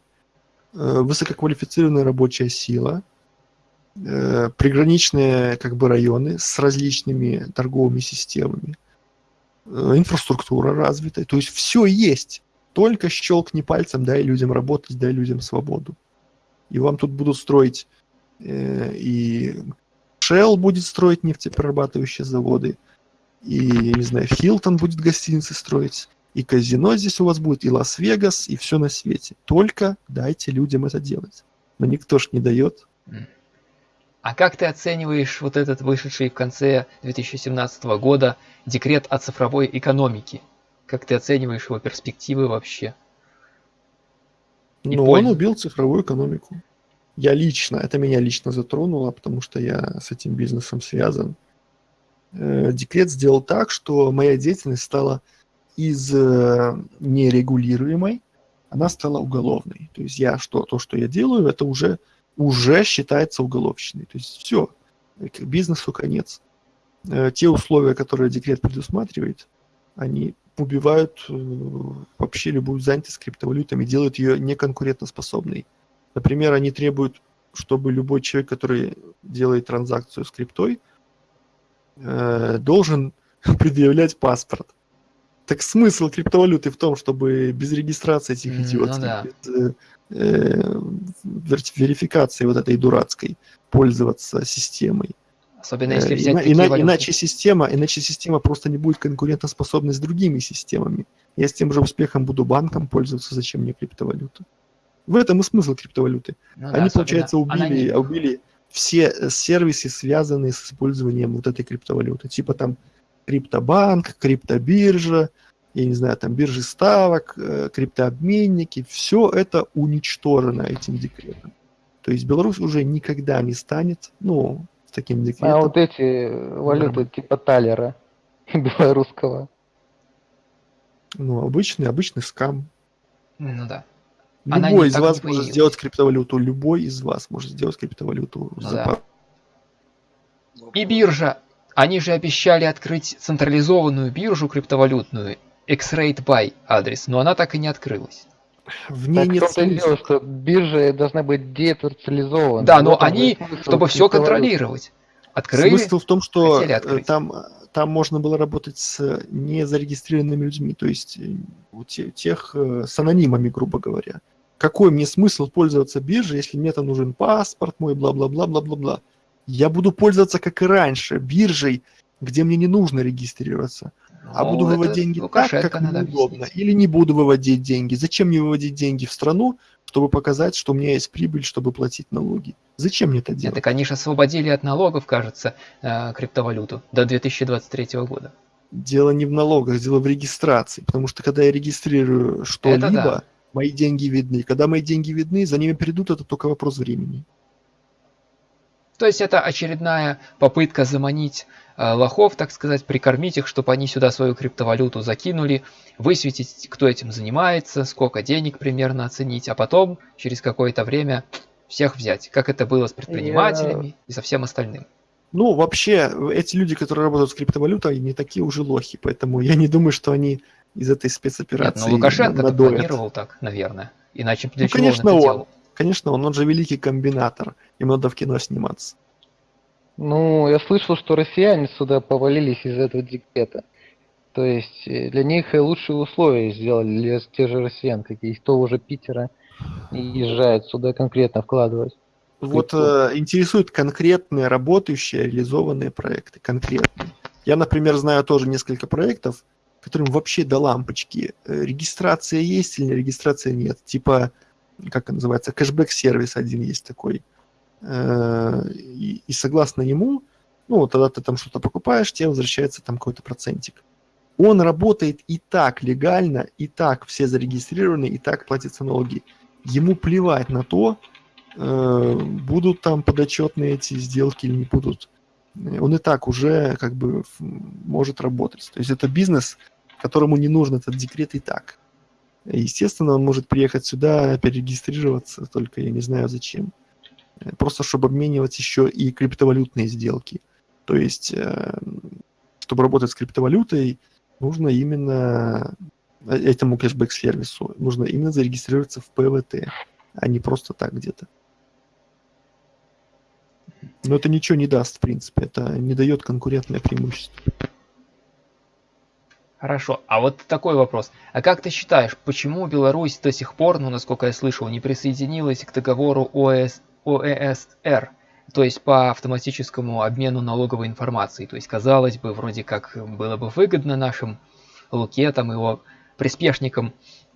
э, высококвалифицированная рабочая сила, э, приграничные как бы районы с различными торговыми системами – инфраструктура развитая, то есть все есть. Только щелкни пальцем, дай людям работать, дай людям свободу. И вам тут будут строить э, и Shell будет строить нефтеперерабатывающие заводы, и, не знаю, Хилтон будет гостиницы строить, и казино здесь у вас будет, и Лас-Вегас, и все на свете. Только дайте людям это делать. Но никто ж не дает. А как ты оцениваешь вот этот вышедший в конце 2017 года декрет о цифровой экономике? Как ты оцениваешь его перспективы вообще? Но пользу. он убил цифровую экономику. Я лично, это меня лично затронуло, потому что я с этим бизнесом связан. Э, Декрет сделал так, что моя деятельность стала из э, нерегулируемой, она стала уголовной. То есть я что, то, что я делаю, это уже, уже считается уголовщиной. То есть все, бизнесу конец. Э, Те условия, которые декрет предусматривает, они убивают э, вообще любую занятость криптовалютами, делают ее неконкурентоспособной. Например, они требуют, чтобы любой человек, который делает транзакцию с криптой, э, должен предъявлять паспорт. Так смысл криптовалюты в том, чтобы без регистрации этих М, ну да. без э, э, вер- верификации вот этой дурацкой пользоваться системой. Особенно если Э, взять ина- такие ина- валюты. иначе система, иначе система просто не будет конкурентоспособна с другими системами. Я с тем же успехом буду банком пользоваться, зачем мне криптовалюта? В этом и смысл криптовалюты. Ну да, Они, особенно получается, убили, аноним. убили все э, сервисы, связанные с использованием вот этой криптовалюты. Типа там криптобанк, криптобиржа, я не знаю, там биржи ставок, э, криптообменники. Все это уничтожено этим декретом. То есть Беларусь уже никогда не станет, ну, с таким декретом. А вот эти валюты типа талера белорусского. Ну, обычный, обычный скам. Ну да. Любой из вас может сделать криптовалюту. Любой из вас может сделать криптовалюту. Ну за да. И биржа. Они же обещали открыть централизованную биржу криптовалютную, X-Rate Buy адрес, но она так и не открылась. В ней Так нет и смысла. дело, что биржа должна быть детрацилизована. Да, В но же они, чтобы все контролировать, открыли. Смысл в том, что э, там, там можно было работать с незарегистрированными людьми, то есть э, у те- тех э, с анонимами, грубо говоря. Какой мне смысл пользоваться биржей, если мне там нужен паспорт мой, бла-бла-бла-бла-бла-бла. Я буду пользоваться, как и раньше, биржей, где мне не нужно регистрироваться. А Ну, буду это выводить деньги так, Лукашенко как мне удобно. объяснить. Или не буду выводить деньги. Зачем мне выводить деньги в страну, чтобы показать, что у меня есть прибыль, чтобы платить налоги? Зачем мне это делать? так они же освободили от налогов, кажется, э, криптовалюту до 2023 года. Дело не в налогах, дело в регистрации. Потому что когда я регистрирую что-либо, да. мои деньги видны. Когда мои деньги видны, за ними придут, это только вопрос времени. То есть это очередная попытка заманить лохов, так сказать, прикормить их, чтобы они сюда свою криптовалюту закинули, высветить, кто этим занимается, сколько денег примерно оценить, а потом через какое-то время всех взять, как это было с предпринимателями и со всем остальным. Ну, вообще, эти люди, которые работают с криптовалютой, не такие уже лохи. Поэтому я не думаю, что они из этой Нет, спецоперации ну Лукашенко надоят. планировал так, наверное. Иначе Ну, конечно, он? Конечно, он, он же великий комбинатор. Ему надо в кино сниматься. Ну, я слышал, что россияне сюда повалились из этого декрета. То есть э, для них лучшие условия сделали для тех же россиян, какие из того же Питера и езжают сюда конкретно вкладывать. Вот э, интересуют конкретные работающие, реализованные проекты. Конкретные. Я, например, знаю тоже несколько проектов, которым вообще до лампочки. э, Регистрация есть или регистрация нет. Типа, как называется, кэшбэк-сервис один есть такой. Э, И, и согласно ему, ну, тогда ты там что-то покупаешь, тебе возвращается там какой-то процентик. Он работает и так легально, и так все зарегистрированы, и так платятся налоги. Ему плевать на то, э, будут там подотчетные эти сделки или не будут. Э, Он и так уже как бы может работать. То есть это бизнес, которому не нужен этот декрет и так. Естественно, он может приехать сюда, перерегистрироваться, только я не знаю зачем. Просто чтобы обменивать еще и криптовалютные сделки. То есть, э, чтобы работать с криптовалютой, нужно именно э, этому кэшбэк-сервису, нужно именно зарегистрироваться в ПВТ, а не просто так где-то. Но это ничего не даст, в принципе. Это не дает конкурентное преимущество. Хорошо, а вот такой вопрос. А как ты считаешь, почему Беларусь до сих пор, ну, насколько я слышал, не присоединилась к договору ОС, ОЭСР, то есть по автоматическому обмену налоговой информацией? То есть, казалось бы, вроде как было бы выгодно нашим Луке там его приспешникам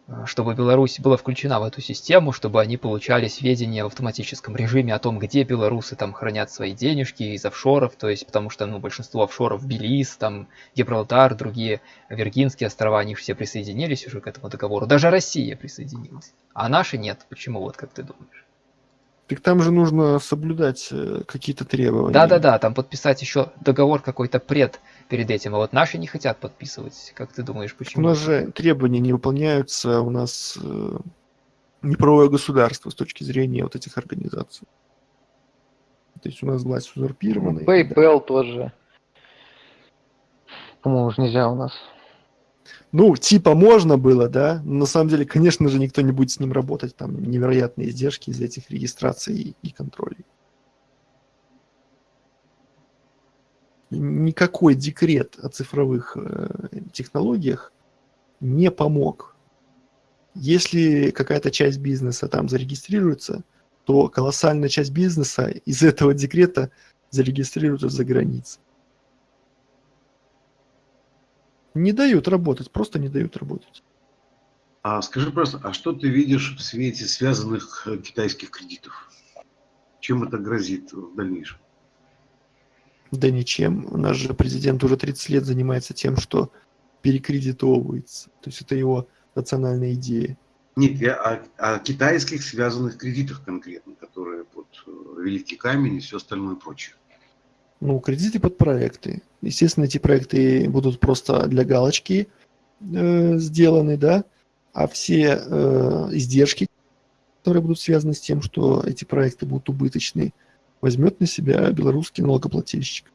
Э, чтобы Беларусь была включена в эту систему, чтобы они получали сведения в автоматическом режиме о том, где белорусы там хранят свои денежки из офшоров, то есть потому что ну, большинство офшоров Белиз, там Гибралтар, другие Виргинские острова, они все присоединились уже к этому договору. Даже Россия присоединилась, а наши нет. Почему, вот как ты думаешь? Так там же нужно соблюдать э, какие-то требования. Да-да-да, там подписать еще договор какой-то пред перед этим, а вот наши не хотят подписывать. Как ты думаешь, почему? У нас же требования не выполняются, у нас э, неправое государство с точки зрения вот этих организаций. То есть у нас власть узурпирована. PayPal да. тоже. По-моему, уже нельзя у нас. Ну, типа можно было, да, но на самом деле, конечно же, никто не будет с ним работать, там невероятные издержки из этих регистраций и, контролей. никакой декрет о цифровых э, технологиях не помог. Если какая-то часть бизнеса там зарегистрируется, то колоссальная часть бизнеса из этого декрета зарегистрируется за границей. Не дают работать, просто не дают работать. А скажи просто, а что ты видишь в свете связанных э, китайских кредитов? Чем это грозит в дальнейшем? Да ничем. У нас же президент уже 30 лет занимается тем, что перекредитовывается. То есть это его национальная идея. Нет, я о, о китайских связанных кредитах конкретно, которые под э, Великий Камень и все остальное прочее. Ну, кредиты под проекты. Естественно, эти проекты будут просто для галочки э, сделаны, да, а все э, издержки, которые будут связаны с тем, что эти проекты будут убыточны, возьмет на себя белорусский налогоплательщик.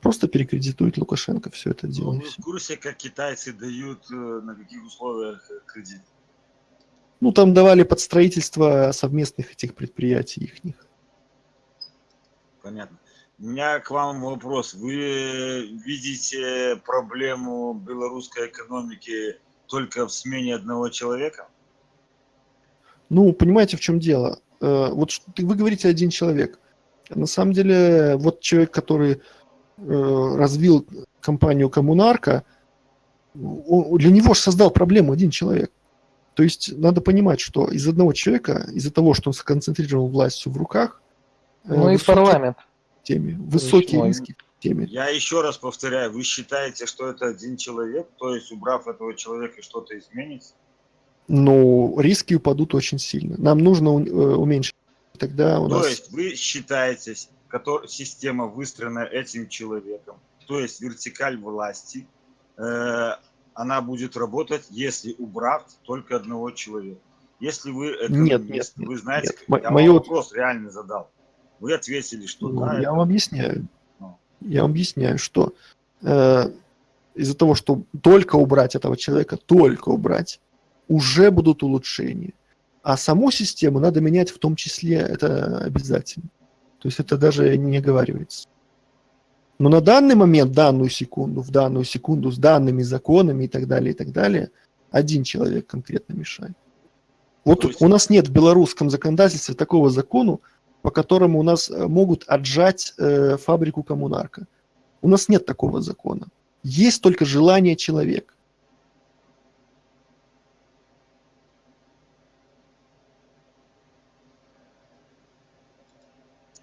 Просто перекредитует Лукашенко все это дело. Ну, вы в курсе, как китайцы дают, э, на каких условиях э, кредит? Ну, там давали под строительство совместных этих предприятий их. Понятно. У меня к вам вопрос. Вы видите проблему белорусской экономики только в смене одного человека? Ну, понимаете, в чем дело? Э, вот вы говорите один человек. На самом деле, вот человек, который э, развил компанию Коммунарка, для него же создал проблему один человек. То есть надо понимать, что из одного человека, из-за того, что он сконцентрировал власть в руках, э, ну и парламент. Теме, высокие риски в теме. Я еще раз повторяю, вы считаете, что это один человек, то есть убрав этого человека что-то изменится? Ну, риски упадут очень сильно. Нам нужно э, уменьшить тогда у то нас... То есть вы считаете, который, система выстроена этим человеком, то есть вертикаль власти, э, она будет работать, если убрав только одного человека. Если вы это нет, нет, вы знаете, нет. я Мое... вопрос реально задал. Вы ответили, что ну, да. Я это... вам объясняю. Ну. Я вам объясняю, что э, из-за того, что только убрать этого человека, только убрать, уже будут улучшения. А саму систему надо менять в том числе, это обязательно. То есть это даже не оговаривается. Но на данный момент, данную секунду, в данную секунду, с данными законами и так далее, и так далее, один человек конкретно мешает. Вот есть... у нас нет в белорусском законодательстве такого закона, по которому у нас э, могут отжать э, фабрику коммунарка. У нас нет такого закона. Есть только желание человека.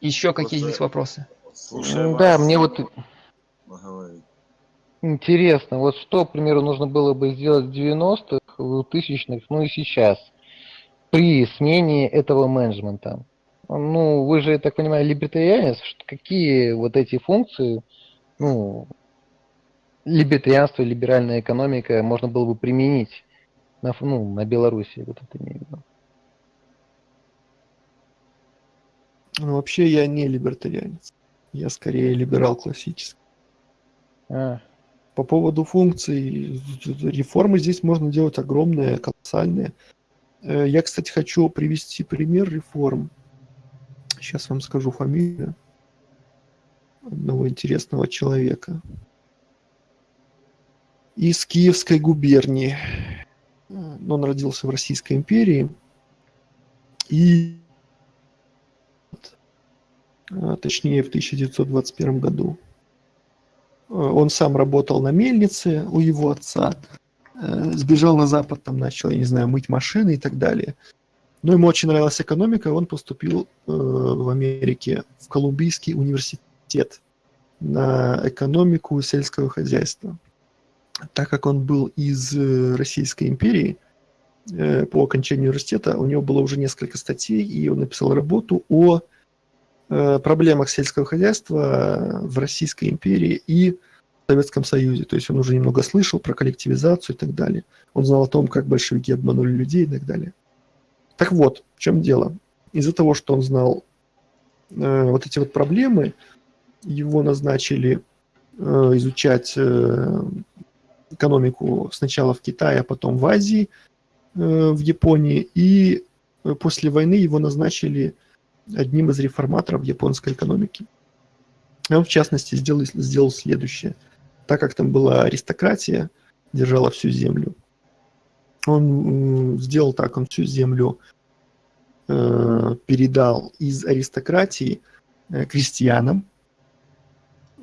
Еще какие есть вопросы? Слушай, да, мне вот интересно, вот что, к примеру, нужно было бы сделать в 90-х, в 2000-х, ну и сейчас, при смене этого менеджмента? Ну, вы же, я так понимаю, либертарианец, какие вот эти функции, ну, либертарианство, либеральная экономика можно было бы применить на, ну, на Беларуси, вот это имею в виду. Ну, вообще я не либертарианец. Я скорее либерал классический. А. По поводу функций, реформы здесь можно делать огромные, колоссальные. Э, я, кстати, хочу привести пример реформ. Сейчас вам скажу фамилию одного интересного человека. Из Киевской губернии. Он родился в Российской империи. И а, точнее в 1921 году. А, он сам работал на мельнице у его отца. э, сбежал на Запад, там начал, я не знаю, мыть машины и так далее. Но ему очень нравилась экономика, он поступил э, в Америке в Колумбийский университет на экономику сельского хозяйства. Так как он был из э, Российской империи, э, по окончанию университета у него было уже несколько статей, и он написал работу о э, проблемах сельского хозяйства в Российской империи и в Советском Союзе. То есть он уже немного слышал про коллективизацию и так далее. Он знал о том, как большевики обманули людей и так далее. Так вот, в чем дело. Из-за того, что он знал э, вот эти вот проблемы, его назначили э, изучать э, экономику сначала в Китае, а потом в Азии, э, в Японии. И э, после войны его назначили одним из реформаторов японской экономики. Он, в частности, сделал, сделал следующее. Так как там была аристократия, держала всю землю, он сделал так, он всю землю э, передал из аристократии э, крестьянам,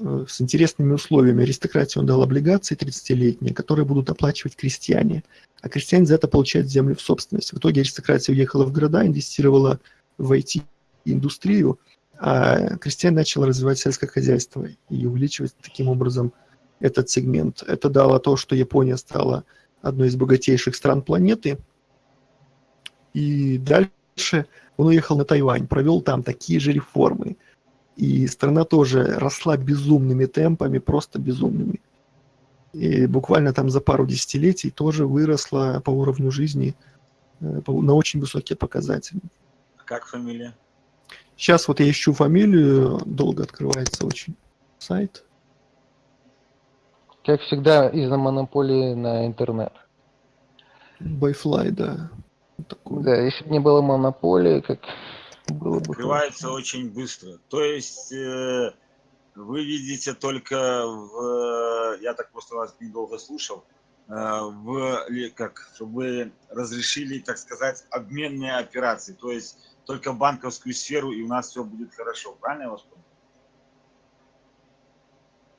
Э, с интересными условиями. Аристократии он дал облигации 30-летние, которые будут оплачивать крестьяне. А крестьяне за это получают землю в собственность. В итоге аристократия уехала в города, инвестировала в IT-индустрию, а крестьяне начали развивать сельское хозяйство и увеличивать таким образом этот сегмент. Это дало то, что Япония стала одной из богатейших стран планеты. И дальше он уехал на Тайвань, провел там такие же реформы – и страна тоже росла безумными темпами, просто безумными. И буквально там за пару десятилетий тоже выросла по уровню жизни э, на очень высокие показатели. А как фамилия? Сейчас вот я ищу фамилию, долго открывается очень сайт. Как всегда, из-за монополии на интернет. Байфлай, да. Такой. Да, если бы не было монополии, как было бы Открывается хорошо. очень быстро. То есть э, вы видите только в... Я так просто вас недолго слушал. Э, в, как, чтобы вы разрешили, так сказать, обменные операции. То есть только банковскую сферу, и у нас все будет хорошо. Правильно я вас понял?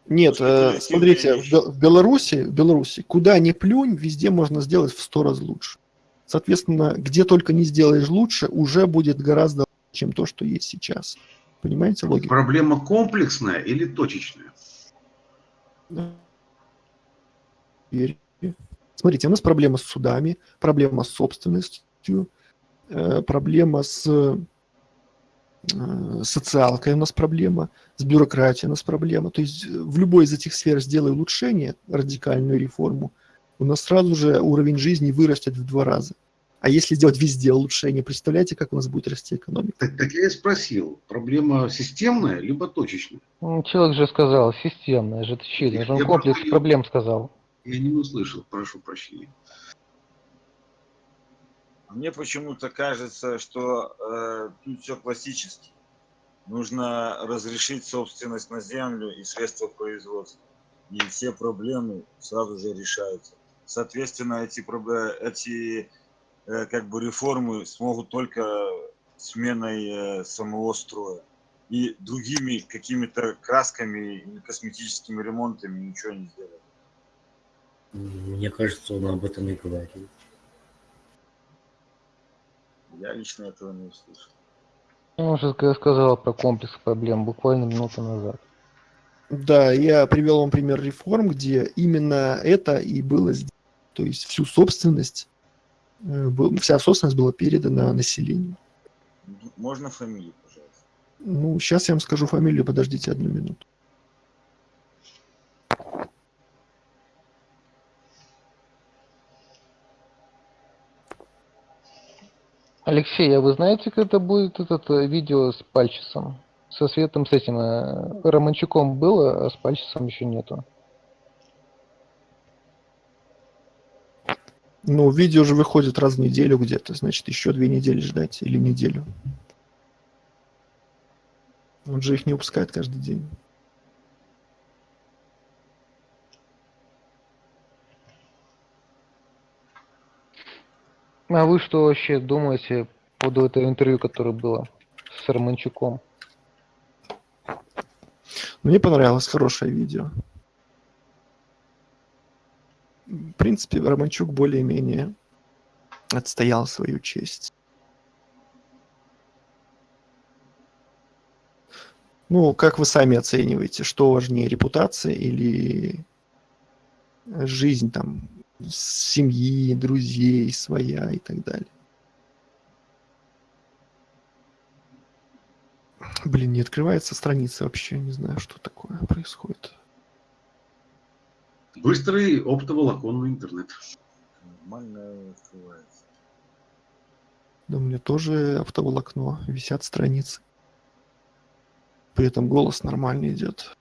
Нет, э, смотрите, в, в Беларуси, в Беларуси, куда ни плюнь, везде можно сделать в сто раз лучше. Соответственно, где только не сделаешь лучше, уже будет гораздо чем то, что есть сейчас. Понимаете логику? Проблема комплексная или точечная? Смотрите, у нас проблема с судами, проблема с собственностью, э, проблема с социалкой у нас проблема, с бюрократией у нас проблема. То есть в любой из этих сфер сделай улучшение, радикальную реформу, у нас сразу же уровень жизни вырастет в два раза. А если сделать везде улучшение, представляете, как у нас будет расти экономика? Так, так я и спросил, проблема системная, либо точечная? Ну, человек же сказал, системная же, это чили, он комплекс проблем сказал. Я не услышал, прошу прощения. Мне почему-то кажется, что э, тут все классически. Нужно разрешить собственность на землю и средства производства. И все проблемы сразу же решаются. Соответственно, эти, эти Э, как бы реформы смогут только сменой э, самого строя. И другими какими-то красками косметическими ремонтами ничего не сделать. Мне кажется, он об этом и говорил. Я лично этого не услышал. Он уже сказал про комплекс проблем буквально минуту назад. Да, я привел вам пример реформ, где именно это и было сделано. То есть всю собственность Э, вся собственность была передана населению. Можно фамилию, пожалуйста? Ну, сейчас я вам скажу фамилию, подождите одну минуту. Алексей, а вы знаете, когда будет этот э, видео с Пальчисом? Со Светом, с этим э, Романчуком было, а с Пальчисом еще нету. Ну, видео же выходит раз в неделю где-то, значит, еще две недели ждать или неделю. Он же их не выпускает каждый день. А вы что вообще думаете по поводу этого интервью, которое было с Романчуком? Мне понравилось хорошее видео. принципе, Романчук более-менее отстоял свою честь. Ну, как вы сами оцениваете, что важнее, репутация или жизнь там семьи, друзей, своя и так далее? Блин, не открывается страница вообще, не знаю, что такое происходит. Быстрый оптоволоконный интернет. Нормально открывается. Да, у меня тоже оптоволокно, висят страницы. При этом голос нормально идет.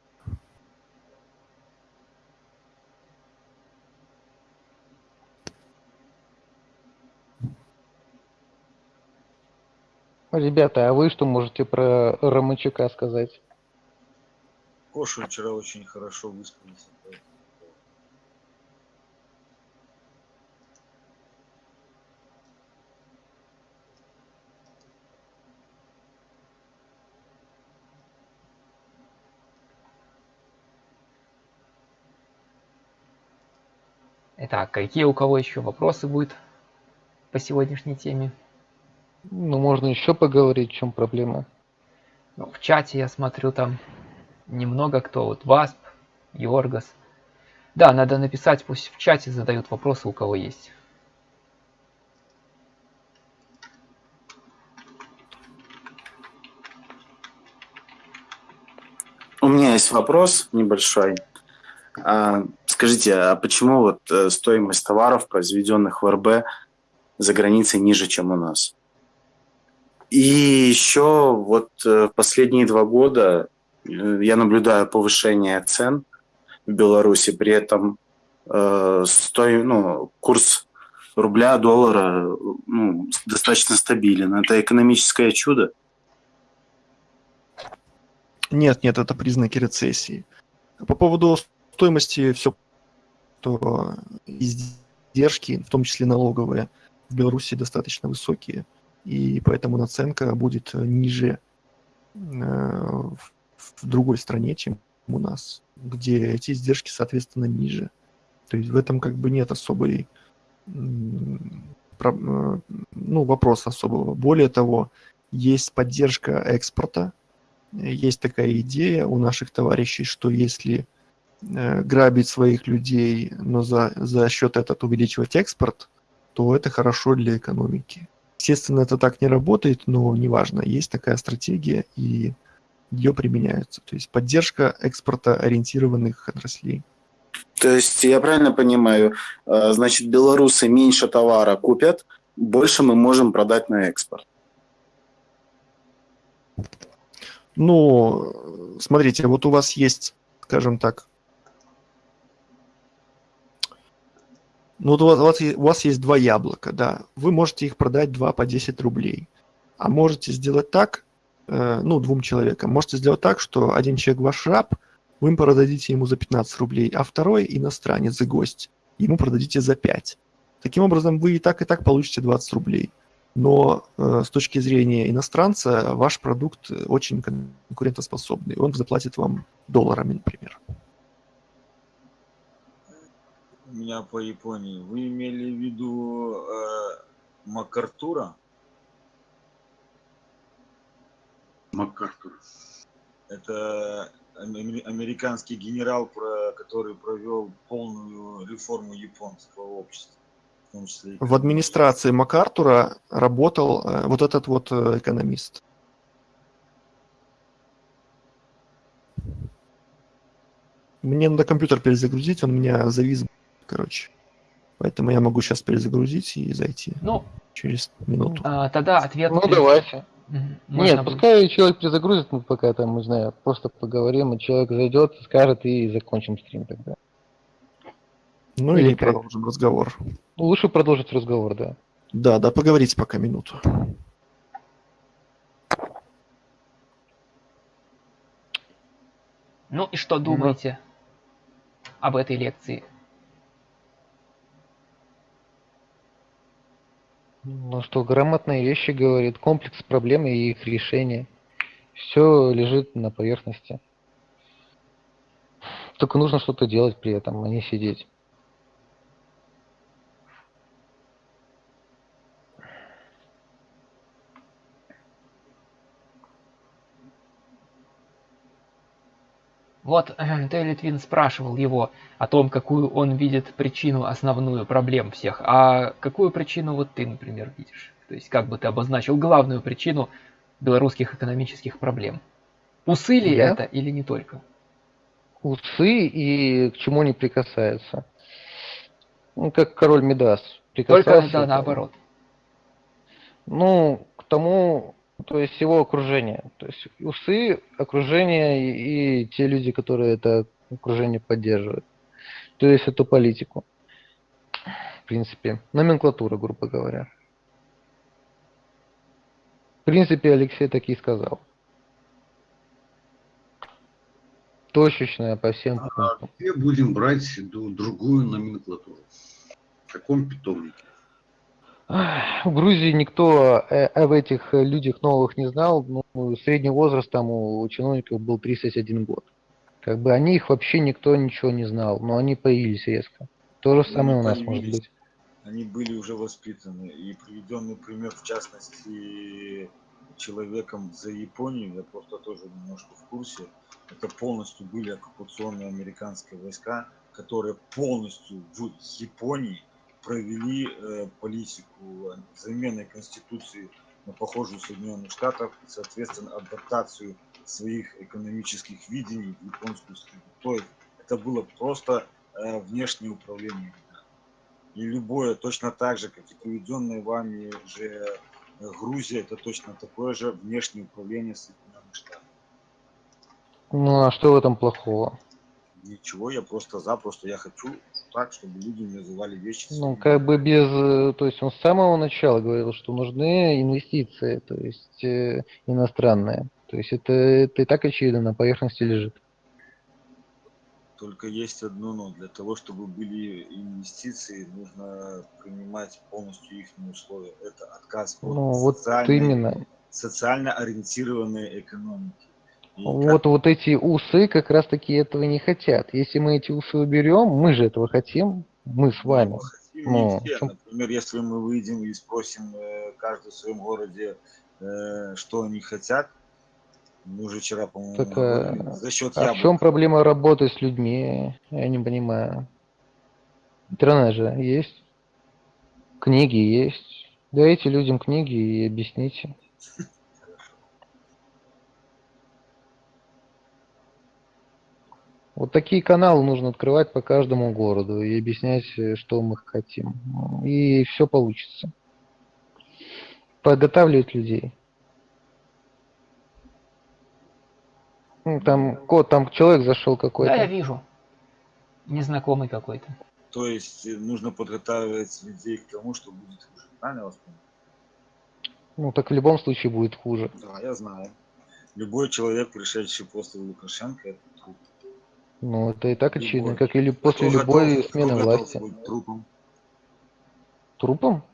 Ребята, а вы что можете про Романчука сказать? Коша вчера очень хорошо высказался. Итак, какие у кого еще вопросы будут по сегодняшней теме? Ну, можно еще поговорить, в чем проблема. Ну, в чате я смотрю там немного кто. Вот Васп, Йоргас. Да, надо написать, пусть в чате задают вопросы, у кого есть. У меня есть вопрос небольшой. А, скажите, а почему вот э, стоимость товаров, произведенных в РБ, за границей ниже, чем у нас? И еще вот э, последние два года э, я наблюдаю повышение цен в Беларуси, при этом э, стой, ну, курс рубля, доллара ну, достаточно стабилен. Это экономическое чудо? Нет, нет, это признаки рецессии. По поводу стоимости все, то издержки, в том числе налоговые, в Беларуси достаточно высокие, и поэтому наценка будет ниже э, в другой стране, чем у нас, где эти издержки, соответственно, ниже. То есть в этом как бы нет особой э, ну, вопроса особого. Более того, есть поддержка экспорта, есть такая идея у наших товарищей, что если э, грабить своих людей, но за, за счет этого увеличивать экспорт, то это хорошо для экономики. Естественно, это так не работает, но неважно, есть такая стратегия, и ее применяются. То есть поддержка экспорта ориентированных отраслей. То есть, я правильно понимаю, э, значит, белорусы меньше товара купят, больше мы можем продать на экспорт. Ну, смотрите, вот у вас есть, скажем так, ну вот у вас, у вас есть два яблока, да, вы можете их продать два по 10 рублей, а можете сделать так, э, ну, двум человекам, можете сделать так, что один человек ваш раб, вы продадите ему за 15 рублей, а второй иностранец и гость, ему продадите за 5. Таким образом, вы и так, и так получите 20 рублей но э, с точки зрения иностранца ваш продукт очень конкурентоспособный. Он заплатит вам долларами, например. У меня по Японии. Вы имели в виду э, МакАртура? МакАртур. Это американский генерал, который провел полную реформу японского общества том числе. В администрации МакАртура работал э, вот этот вот э, экономист. Мне надо компьютер перезагрузить, он у меня завис, короче. Поэтому я могу сейчас перезагрузить и зайти. Ну, через минуту. А, тогда ответ. Ну, давайте. Можно Нет, пускай человек перезагрузит, мы пока там, не знаю, просто поговорим, и человек зайдет, скажет, и закончим стрим тогда. Ну или, или продолжим разговор. Лучше продолжить разговор, да. Да, да, поговорите пока минуту. Ну и что думаете ну. об этой лекции? Ну что, грамотные вещи говорит, комплекс проблем и их решение. Все лежит на поверхности. Только нужно что-то делать при этом, а не сидеть. Вот ты, Литвин, спрашивал его о том, какую он видит причину основную проблем всех. А какую причину вот ты, например, видишь? То есть как бы ты обозначил главную причину белорусских экономических проблем? Усы ли Я? это или не только? Усы и к чему не прикасается. Ну, как король Мидас. Только да, наоборот. Ну, к тому, то есть его окружение. То есть усы, окружение и, и те люди, которые это окружение поддерживают. То есть эту политику. В принципе, номенклатура, грубо говоря. В принципе, Алексей так и сказал. Точечная по всем А пунктам. где будем брать другую номенклатуру? В каком питомнике? В Грузии никто э, об этих э, людях новых не знал. Ну, средний возраст там у чиновников был 31 год. Как бы о них вообще никто ничего не знал, но они появились резко. То же Они самое у нас может быть. Они были уже воспитаны. И приведенный пример, в частности, человеком за Японию, я просто тоже немножко в курсе, это полностью были оккупационные американские войска, которые полностью в Японии провели э, политику замены конституции на похожую Соединенных Штатов и, соответственно, адаптацию своих экономических видений в японскую среду. То есть это было просто э, внешнее управление. И любое, точно так же, как и приведенная вами же э, Грузия, это точно такое же внешнее управление Соединенных Штатов. Ну а что в этом плохого? Ничего, я просто за, просто я хочу так, чтобы люди не называли вещи. Ну, как бы без... э, То есть он с самого начала говорил, что нужны инвестиции, то есть э, иностранные. То есть это, это и так очевидно на поверхности лежит. Только есть одно но. Для того, чтобы были инвестиции, нужно принимать полностью их условия. Это отказ от Ну, вот социальной- именно. социально ориентированной экономики. Вот, вот эти усы как раз таки этого не хотят. Если мы эти усы уберем, мы же этого хотим, мы с вами. Ну, все. Например, если мы выйдем и спросим э, каждый в своем городе, э, что они хотят, мы уже вчера, по-моему, Так, а- за счет А в чем проблема работы с людьми? Я не понимаю. Интернет же есть, книги есть. Дайте людям книги и объясните. Вот такие каналы нужно открывать по каждому городу и объяснять, э, что мы хотим. Ну, И все получится. Подготавливать людей. Ну, Там код, там человек зашел какой-то. Да, я вижу. Незнакомый какой-то. То есть э, нужно подготавливать людей к тому, что будет хуже. Правильно я вас понял? Ну, так в любом случае будет хуже. Да, я знаю. Любой человек, пришедший после Лукашенко, это. Ну, это и так очевидно, Любой. как и после Кто любой готов- смены власти. трупом? Трупом?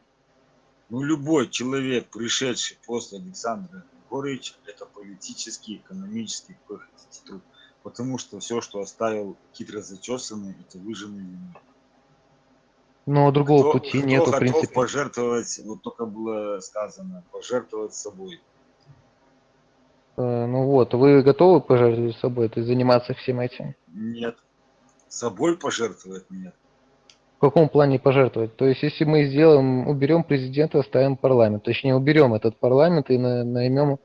Ну, любой человек, пришедший после Александра Григорьевича, это политический, экономический какой хотите труп. Потому что все, что оставил хитро зачесанный, это выжженный ему. Но другого Кто- пути кто нету, в принципе. пожертвовать, вот только было сказано, пожертвовать собой. Э, Ну вот, вы готовы пожертвовать собой, то есть заниматься всем этим? Нет. Собой пожертвовать нет. В каком плане пожертвовать? То есть, если мы сделаем, уберем президента, оставим парламент, точнее, уберем этот парламент и на- наймем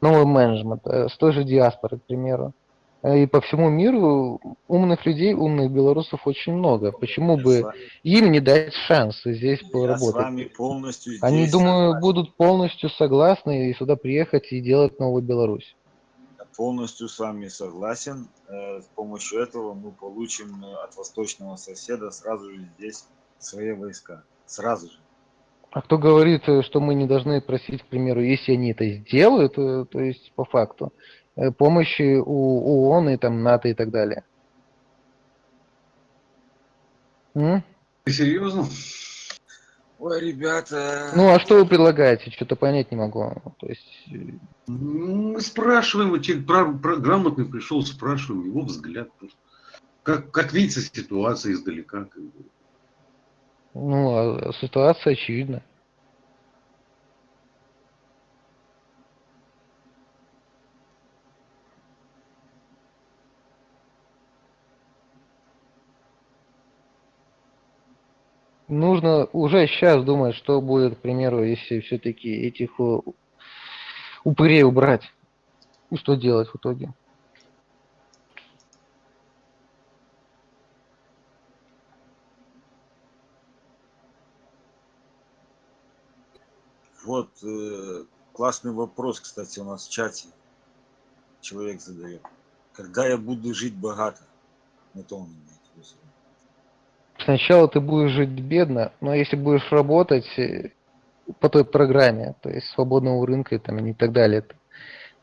новый менеджмент э, с той же диаспоры, к примеру. Э, И по всему миру умных людей, умных белорусов очень много. Почему Я с бы им не дать шанс здесь я с поработать? вами полностью Они, здесь думаю, согласен. будут полностью согласны и сюда приехать и делать новую Беларусь. Я полностью с вами согласен. Э, С помощью этого мы получим э, от восточного соседа сразу же здесь свои войска. Сразу же. А кто говорит, что мы не должны просить, к примеру, если они это сделают, то есть по факту, помощи у ООН и там НАТО и так далее? М? Ты серьезно? Ой, ребята. Ну, а что вы предлагаете? Что-то понять не могу. То есть, э, Ну, Мы спрашиваем, человек пра- пра- грамотный пришел, спрашиваем его взгляд. Как, как видится ситуация издалека. ну, а ситуация очевидна. Нужно уже сейчас думать, что будет, к примеру, если все-таки этих э, упырей убрать. Что делать в итоге. Вот э, классный вопрос, кстати, у нас в чате человек задает. Когда я буду жить богато? Имеет в виду. Сначала ты будешь жить бедно, но если будешь работать э, по той программе, то есть свободного рынка там, и так далее,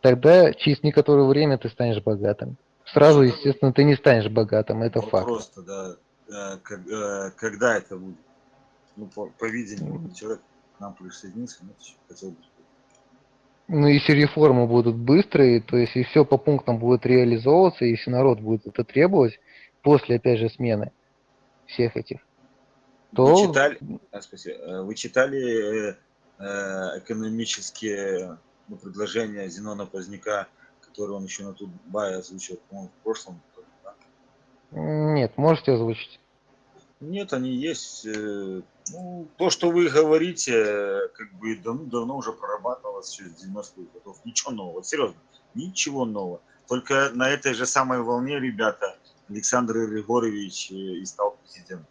тогда через некоторое время ты станешь богатым. Сразу, естественно, ты не станешь богатым, это факт. Вопрос-то, да, э, э, когда это будет? Ну, по, по видению, человек к нам присоединился, ну, хотел бы. Ну, если реформы будут быстрые, то есть и все по пунктам будет реализовываться, если народ будет это требовать, после, опять же, смены всех этих, то... Вы читали. Э, вы читали э, э, экономические ну, предложения Зенона Поздняка, которые он еще на Тутбае озвучил, по-моему, в прошлом году, да? Нет, можете озвучить. Нет, они есть. Ну, то, что вы говорите, как бы давно, давно уже прорабатывалось еще с 90-х годов. Ничего нового, серьезно, ничего нового. Только на этой же самой волне, ребята, Александр Григорьевич э, и стал президентом.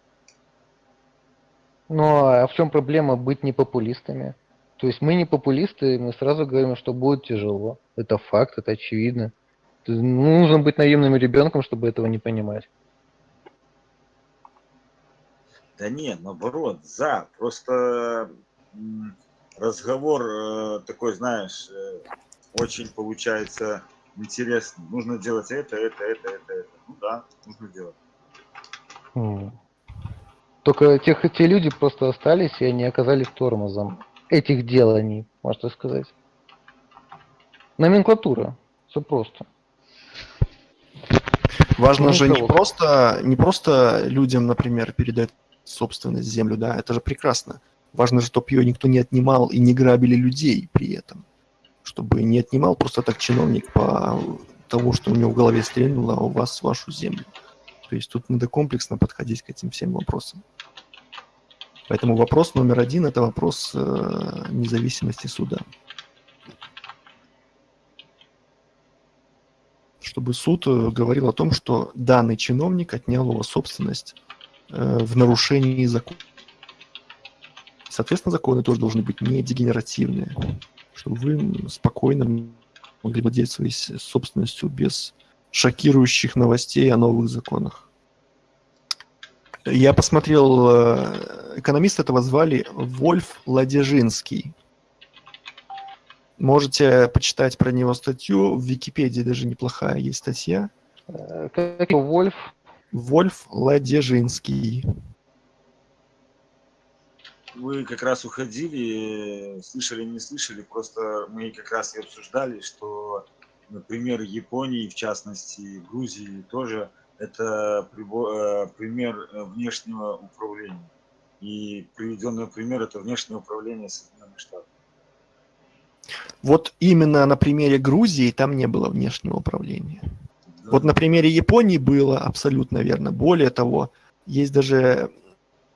Ну, а в чем проблема быть не популистами? То есть мы не популисты, мы сразу говорим, что будет тяжело. Это факт, это очевидно. Есть Нужно быть наивным ребенком, чтобы этого не понимать. Да нет, наоборот, за. Просто разговор э, такой, знаешь, э, очень получается интересный. Нужно делать это, это, это, это, это. Ну да, нужно делать. Только тех, те люди просто остались, и они оказались тормозом этих деланий, можно сказать. Номенклатура. Все просто. Важно Ну, же не просто, не просто людям, например, передать собственность землю, да, это же прекрасно. Важно же, чтобы ее никто не отнимал и не грабили людей при этом. Чтобы не отнимал просто так чиновник по тому, что у него в голове стрельнуло, а у вас вашу землю. То есть тут надо комплексно подходить к этим всем вопросам. Поэтому вопрос номер один – это вопрос э, независимости суда. Чтобы суд э, говорил о том, что данный чиновник отнял у вас собственность э, в нарушении закона. Соответственно, законы тоже должны быть не дегенеративные, чтобы вы спокойно могли владеть своей собственностью без шокирующих новостей о новых законах. Я посмотрел, э, экономиста этого звали Вольф Ладежинский. Можете почитать про него статью. В Википедии даже неплохая есть статья. Э, Как его Вольф? Вольф Ладежинский. Вы как раз уходили, слышали, не слышали, просто мы как раз и обсуждали, что, например, Японии, в частности, Грузии тоже, это э, пример э, внешнего управления. И приведенный пример – это внешнее управление Соединенных Штатов. Вот именно на примере Грузии там не было внешнего управления. Да. Вот на примере Японии было абсолютно верно. Более того, есть даже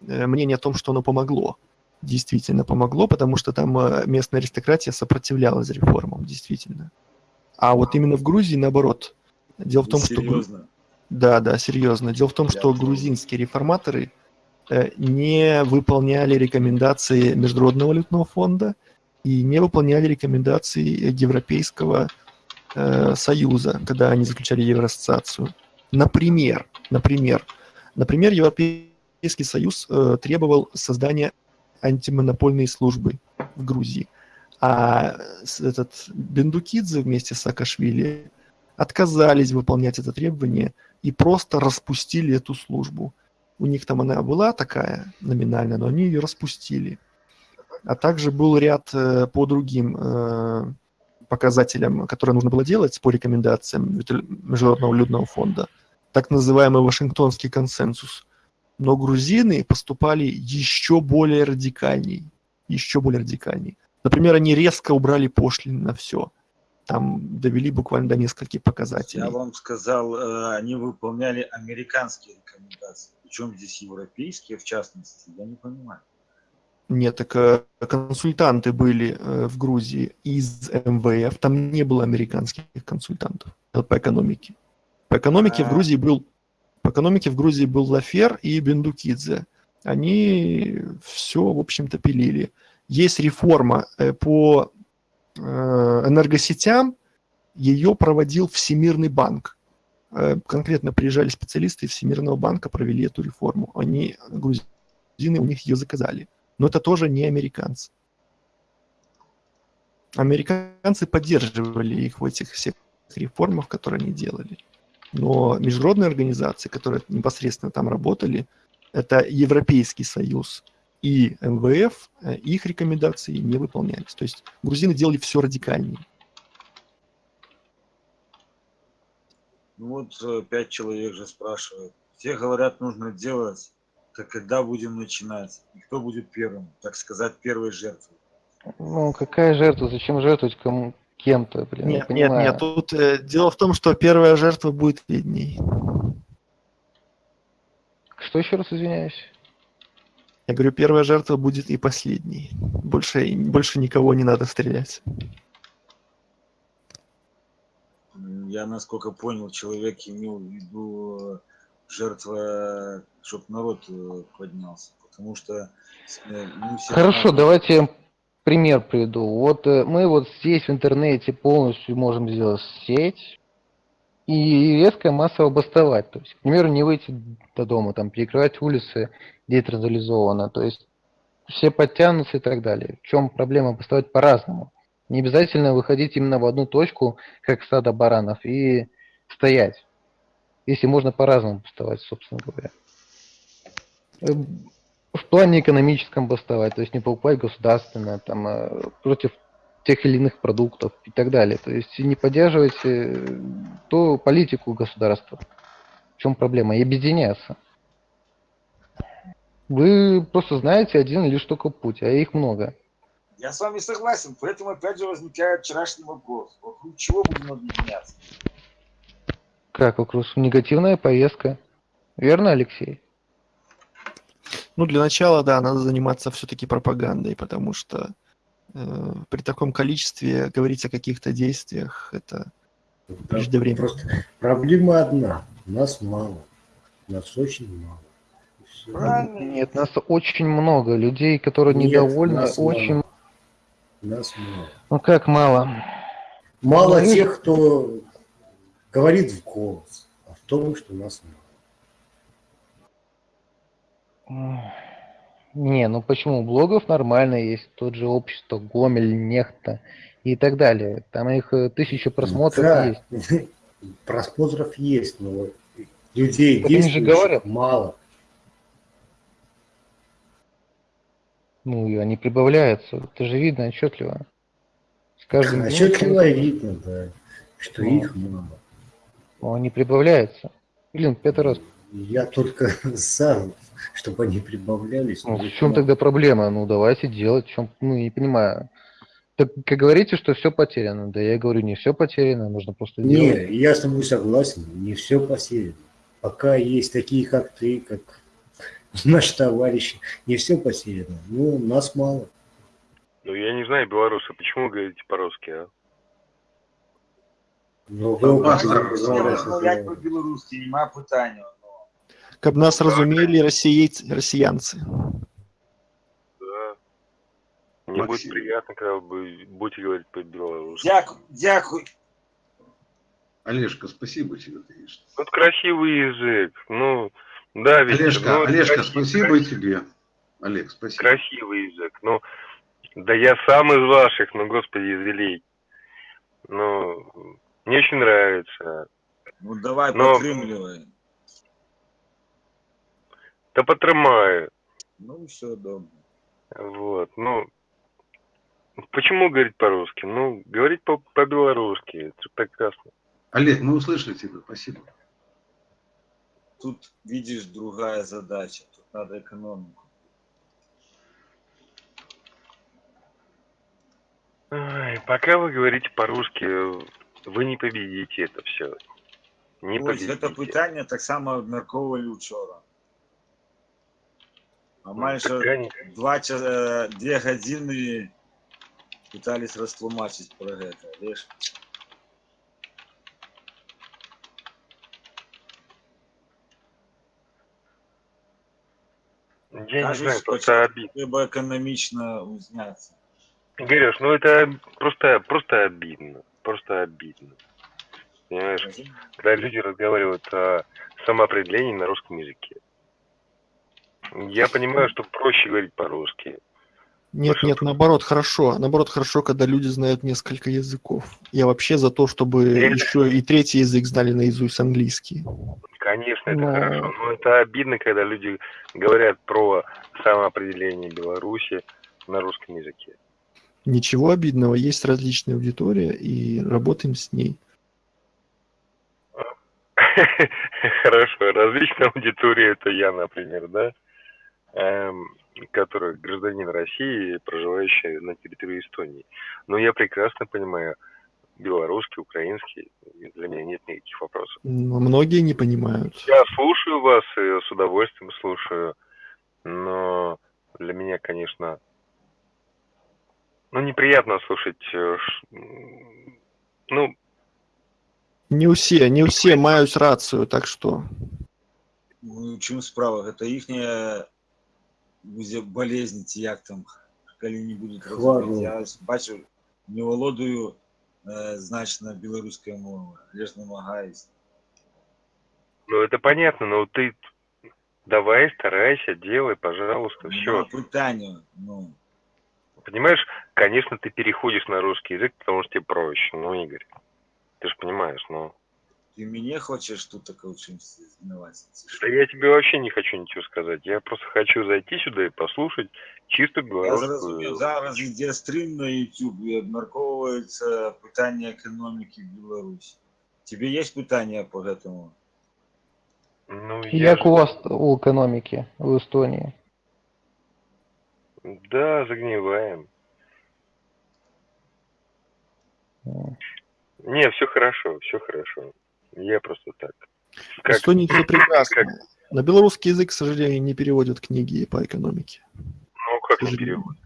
э, мнение о том, что оно помогло. Действительно помогло, потому что там э, местная аристократия сопротивлялась реформам, действительно. А вот именно в Грузии наоборот. Дело в том, что... Серьезно. Да, да, серьезно. Дело в том, что Я- грузинские реформаторы э, не выполняли рекомендации Международного валютного фонда и не выполняли рекомендации Европейского э, Союза, когда они заключали Евроассоциацию. Например, например, например, Европейский Союз э, требовал создания антимонопольной службы в Грузии. А этот Бендукидзе вместе с Саакашвили отказались выполнять это требование и просто распустили эту службу. У них там она была такая номинальная, но они ее распустили. А также был ряд э, по другим э, показателям, которые нужно было делать по рекомендациям Международного валютного фонда. Так называемый Вашингтонский консенсус. Но грузины поступали еще более радикальней. Еще более радикальней. Например, они резко убрали пошлины на все. Там довели буквально до нескольких показателей. Я вам сказал, э, они выполняли американские рекомендации. Причем здесь европейские, в частности, я не понимаю. Нет, так э, консультанты были э, в Грузии из МВФ, там не было американских консультантов по экономике. По экономике в А. Грузии был по экономике в Грузии был Лафер и Бендукидзе. Они все, в общем-то, пилили. Есть реформа э, по э, энергосетям, ее проводил Всемирный банк. Э, Конкретно приезжали специалисты Всемирного банка, провели эту реформу. Они, грузины, у них ее заказали. Но это тоже не американцы. Американцы поддерживали их в этих всех реформах, которые они делали. Но международные организации, которые непосредственно там работали, это Европейский Союз и МВФ, э, их рекомендации не выполнялись. То есть грузины делали все радикальнее. Ну вот э, пять человек же спрашивают. Все говорят, нужно делать. Так когда будем начинать? И кто будет первым, так сказать, первой жертвой? Ну, какая жертва? Зачем жертвовать кому кем-то, блин? не Нет, нет, понимаю. нет. Тут э, дело в том, что первая жертва будет видней. Что еще раз извиняюсь? Я говорю, первая жертва будет и последней. Больше, больше никого не надо стрелять. Я, насколько понял, человек имел в виду э, жертва, чтобы народ э, поднялся. Потому что э, мы все Хорошо, знаем- давайте я пример приведу. Вот э, мы вот здесь в интернете полностью можем сделать сеть и резко массово бастовать. То есть, к примеру, не выйти до дома, там, перекрывать улицы, реализовано. То есть все подтянутся и так далее. В чем проблема бастовать по-разному? Не обязательно выходить именно в одну точку, как стадо баранов, и стоять. Если можно по-разному бастовать, собственно говоря. В плане экономическом бастовать, то есть не покупать государственное, там, э, против тех или иных продуктов и так далее. То есть не поддерживать э, ту политику государства. В чем проблема? И объединяться. Вы просто знаете один лишь только путь, а их много. Я с вами согласен, поэтому опять же возникает вчерашний вопрос. Вокруг чего будем объединяться? Как вокруг негативная повестка. Верно, Алексей? Ну, для начала, да, надо заниматься все-таки пропагандой, потому что э, при таком количестве говорить о каких-то действиях, это Да, Преждевременно. Просто проблема одна. Нас мало. Нас очень мало. Правильно. Нет, нас очень много. Людей, которые Нет, недовольны, нас очень... мало. Нас мало. Ну как мало? Мало Ну, тех, кто говорит в голос, а в том, что нас мало. Не, ну почему? Блогов нормально есть, тот же общество, Гомель, Нехта и так далее. Там их э, тысяча просмотров Да, есть. Просмотров есть, но людей говорят. мало. Ну и они прибавляются. Это же видно отчетливо. С каждым днем Отчетливо видно, да, что Ну. их мало. ну, они прибавляются. Блин, пятый раз. Я только за, чтобы они прибавлялись. Ну, но в чем мало. тогда проблема? Ну давайте делать. В чем? Ну не понимаю. Так как говорите, что все потеряно. Да я говорю, не все потеряно, нужно просто делать. Не, я с тобой согласен, не все потеряно. Пока есть такие, как ты, как наши товарищи, не все потеряно. Ну, нас мало. Ну, я не знаю, белорусы, почему вы говорите по-русски, а? Ну, ви паспорт будете розмовляти розмовляти Розмовлять з- по-білоруськи, нема питання. Как нас разумели россиейцы, россиянцы. Да. Мне будет приятно, когда вы будете говорить по-белорусски. Дякую, дякую. Олежка, спасибо тебе, конечно. Вот красивый язык. Ну, да, ведь... Олежка, ну, Олежка, красивый- спасибо и тебе. Олег, спасибо. Красивый язык. Ну, да я сам из ваших, ну, господи, извелей. Ну, мне очень нравится. Ну давай, Но- потрымливай. Да потрымаю. Ну, все добре. Вот, ну... Почему говорить по-русски? Ну, говорить по- по-белорусски. это прекрасно. Олег, мы услышали тебя, спасибо. Тут, видишь, другая задача. Тут надо экономику. Ай, пока вы говорите по-русски, вы не победите это все. Не Ось, победите. питання так само обмірковували вчора. А майже Крайне- два, е, две гадзіны пытались растлумачыць про гэта лишь Я не кажуць знаю, просто обидно. трэба эканамічна узняцца Говоришь, ну это просто, просто обидно. Просто обидно. Понимаешь, когда люди разговаривают о самоопределении на русском языке. Я понимаю, что проще говорить по-русски. Нет, нет, наоборот, хорошо. Наоборот, хорошо, когда люди знают несколько языков. Я вообще за то, чтобы Это- еще и третий язык знали наизусть английский. Конечно, это Но- хорошо, но это обидно, когда люди говорят про самоопределение Беларуси на русском языке. Ничего обидного, есть различная аудитория, и работаем с ней. Хорошо, различная аудитория это я, например, да, который гражданин России, проживающий на территории Эстонии. Но я прекрасно понимаю белорусский, украинский, для меня нет никаких вопросов. Но многие не понимают. Я слушаю вас и с удовольствием слушаю, но для меня, конечно, ну, неприятно слушать, э, ну, Не усе, не усе маюць рацыю, так што Ну, чым справа гэта іхняя будзе болезнь ці як там калі не Хвароба. разумець. я бачу не валодаю э, значна беларускай мовы але ж намагаюсь ну, это понятно, но ты давай, старайся, делай, пожалуйста, все. Нема пытання ну Понимаешь, конечно, ты переходишь на русский язык, потому что тебе проще, ну, Игорь, ты же понимаешь, ну, ты мяне хочаш тут так у чымсьці знаваць да я тебе вообще не хочу ничего сказать, я просто хочу зайти сюда и послушать чисто Я белорусскую... зразумеў зараз ідзе стрым на YouTube і абмяркоўваецца пытанне эканомікі Беларусі тебе есть пытанне по гэтаму Ну, я Як же- у вас у экономики в Эстонии? Да, загниваем. М. Не, все хорошо, все хорошо. Я просто так. Как, Эстонии все как- прекрасно. На белорусский язык, к сожалению, не переводят книги по экономике. ну, как не переводят?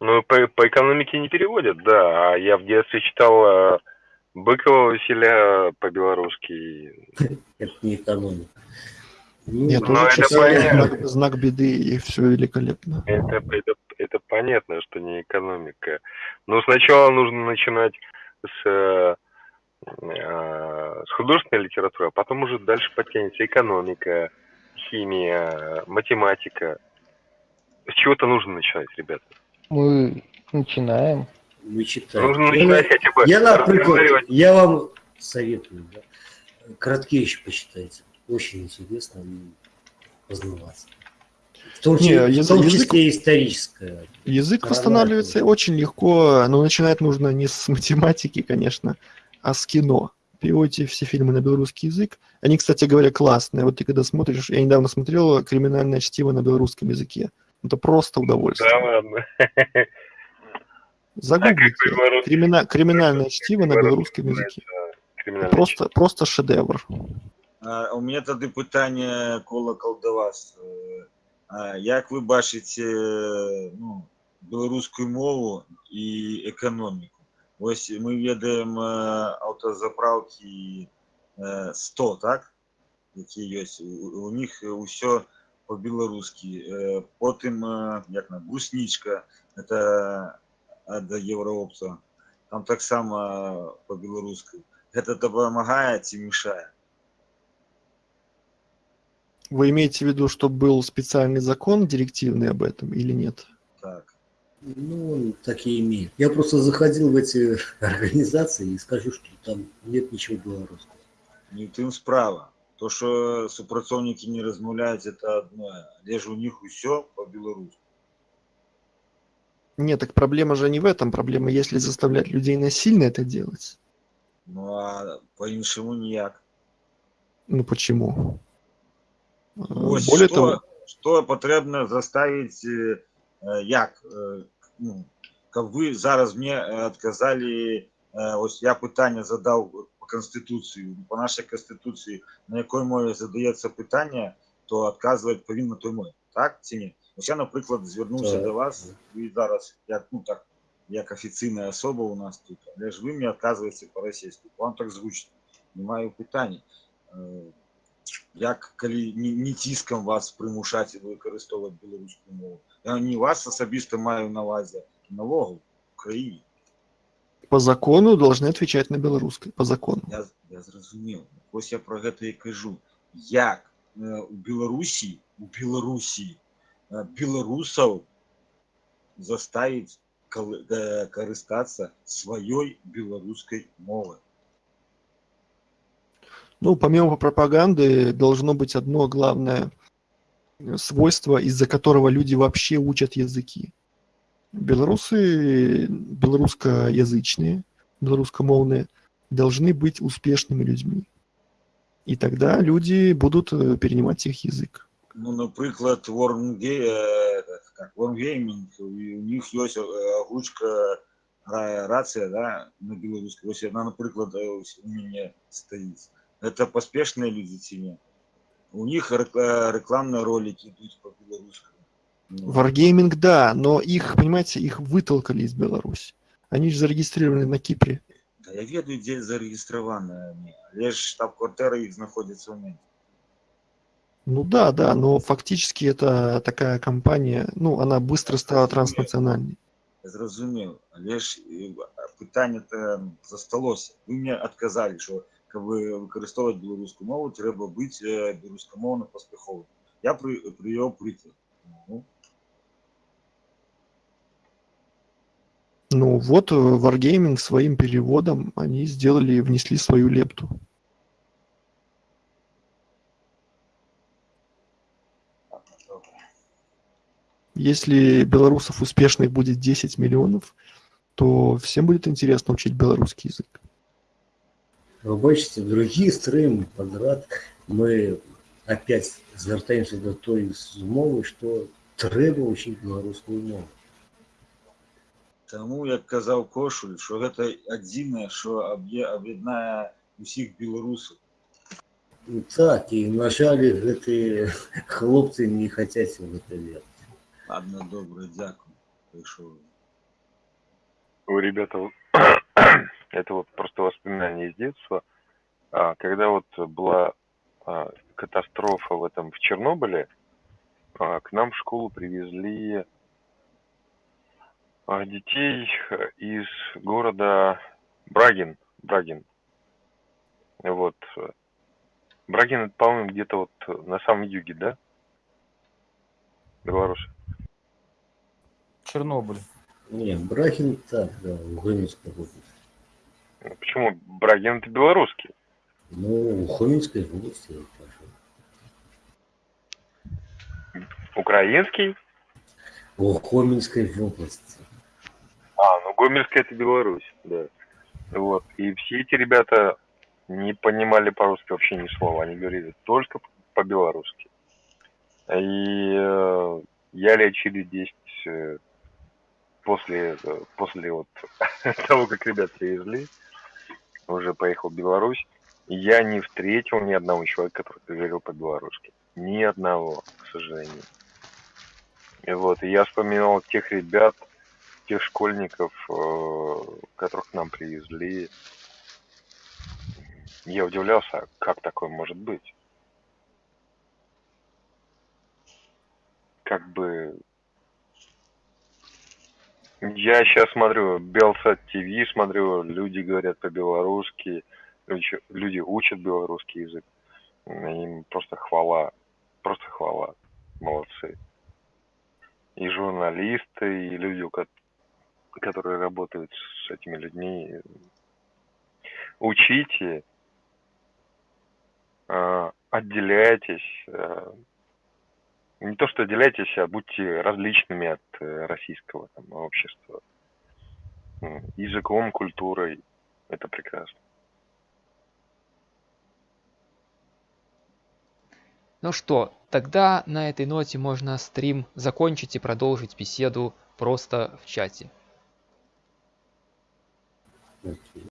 Ну, по, по экономике не переводят, да. А я в детстве читал э, Быкова Василя по-белорусски. Это не экономика. Ну, Нет, Ну, тоже это читал понятно. знак, знак беды, и все великолепно. Это, это, это понятно, что не экономика. Но сначала нужно начинать с, э, с художественной литературы, а потом уже дальше потянется экономика, химия, математика. С чего-то нужно начинать, ребята. Мы начинаем. вы читаете. Нужно Я, начинать хотя бы я, например, я вам советую, да, Краткевич почитайте. Очень интересно познаваться. В том, Не, числе, в язык- том язык- числе историческое. Язык восстанавливается очень легко, но начинать нужно не с математики, конечно, а с кино. Переводите все фильмы на белорусский язык. Они, кстати говоря, классные. Вот ты когда смотришь, я недавно смотрел «Криминальное чтиво» на белорусском языке. Это просто удовольствие. Да ладно. Загуглите. А Кримина- Криминальное чтиво на белорусском языке. Просто, просто шедевр. А, у меня тады пытанне колакал да вас а, як вы бачыце ну, беларускую мову і эканоміку Вось мы ведаем э, аўтазапраўкі э, 100 так які ёсць у, у них ўсё по-беларускі Э, потым э, як на бруснічка это ад еўраопца там таксама по-беларуску гэта дапамагае ці мешае Вы имеете в виду, что был специальный закон директивный об этом или нет? так Ну, он так и имеет. Я просто заходил в эти организации и скажу, что там нет ничего белорусского. не ў тым справа то что супрацоўнікі не размаўляюць это одно але ж у них усё по-беларуску Нет, так проблема же не в этом. Проблема, если заставлять людей насильно это делать. ну а по-іншаму ніяк Ну почему? Э, Вось Более што, того, што патрэбна заставіць э, э, як э, ну, каб вы зараз мне э, адказалі э, ось я пытанне задаў по канстытуцыі по нашай канстытуцыі на якой мове задаецца пытанне то адказваць павінна той мове так ці не Ось я, наприклад, звернувся Так. до вас, ви зараз, як, ну, так, як офіційна особа у нас тут, але ж ви мені відказуєте по-російськи. Вам так зручно. Немає питань. Е, Як, коли не, не тиском вас примушати використовувати білоруську мову. Я не вас особисто маю на увазі, а налогу в Україні. По закону должны отвечать на белорусской. По закону. Я, я зрозумів. Ось я про це і кажу. Як е, у Білорусі, у Білорусі е, білорусів заставить коли- е, користатися своєю білоруською мовою? Ну, помимо пропаганды, должно быть одно главное э, свойство, из-за которого люди вообще учат языки. Белорусы, белорусскоязычные, белорусскомовные, должны быть успешными людьми. И тогда люди будут э, перенимать их язык. Ну, наприклад, Warngame, как, Wargaming, і у них є е, озвучка ра- рація да, на білоруській. Ось вона, наприклад, е, ось у мене стоїть. Це поспішні люди чи ні? У них рек- е, рекламні ролики йдуть по-білоруському. Ну, Wargaming, да, но их, понимаете, их вытолкали из Беларуси. Они же зарегистрированы на Кипре. Та я ведаю, де зареєстровані вони. Але ж штаб-квартира їх знаходиться в Мінську. Ну да, да, но фактически это такая компания, ну, она быстро стала транснациональной. Я зрозумів, але ж е, питання то засталося. Ви мені відказали, що коли використовувати білоруську мову, треба бути е, білоруськомовно поспіховим. Я при, привів приклад. Ну, Ну вот э, Wargaming своим переводом они сделали, внесли свою лепту. добре. Если белорусов успешных будет 10 миллионов, то всем будет интересно учить белорусский язык. Ви бачите, другий стрим подряд ми опять звертаємося до тої змови, що треба вчити білоруську мову. Тому, як казав Кошуль, що це єдине, що об'є- об'єднає усіх білорусів. І так, і на жаль, ці хлопці не хочуть в це вірити. Ладно, добре, дякую. Прийшов. Ой, ребята, вот это вот просто воспоминание из детства. А, Когда вот была а, катастрофа в этом в Чернобыле, а, к нам в школу привезли детей из города Брагин. Брагин. Вот. Брагин, это, по-моему, где-то вот на самом юге, да? Беларуси. Чернобыль. Ні, Брахін так, да, в Гомельській області. Ну, Почему Брагин это белорусский? Ну, у Хомельській області, я кажу. Украинский? У Хомельській області. А, ну Гомельская это Беларусь, да. Вот. И все эти ребята не понимали по-русски вообще ни слова. Они говорили только по-белорусски. И э, я лет через 10 э, после, после вот того, как ребят привезли, уже поехал в Беларусь, я не встретил ни одного человека, который говорил по-белорусски. Ни одного, к сожалению. И вот, и я вспоминал тех ребят, тех школьников, э, которых к нам привезли. Я удивлялся, а как такое может быть. Как бы... Я сейчас смотрю Белсат ТВ, смотрю, люди говорят по-белорусски, люди, учат белорусский язык. Им просто хвала, просто хвала. Молодцы. И журналисты, и люди, которые работают с этими людьми. Учите, а, отделяйтесь. Не то, что отделяйтесь, а будьте различными от э, российского там, общества. Языком, культурой. Это прекрасно. Ну что, тогда на этой ноте можно стрим закончить и продолжить беседу просто в чате.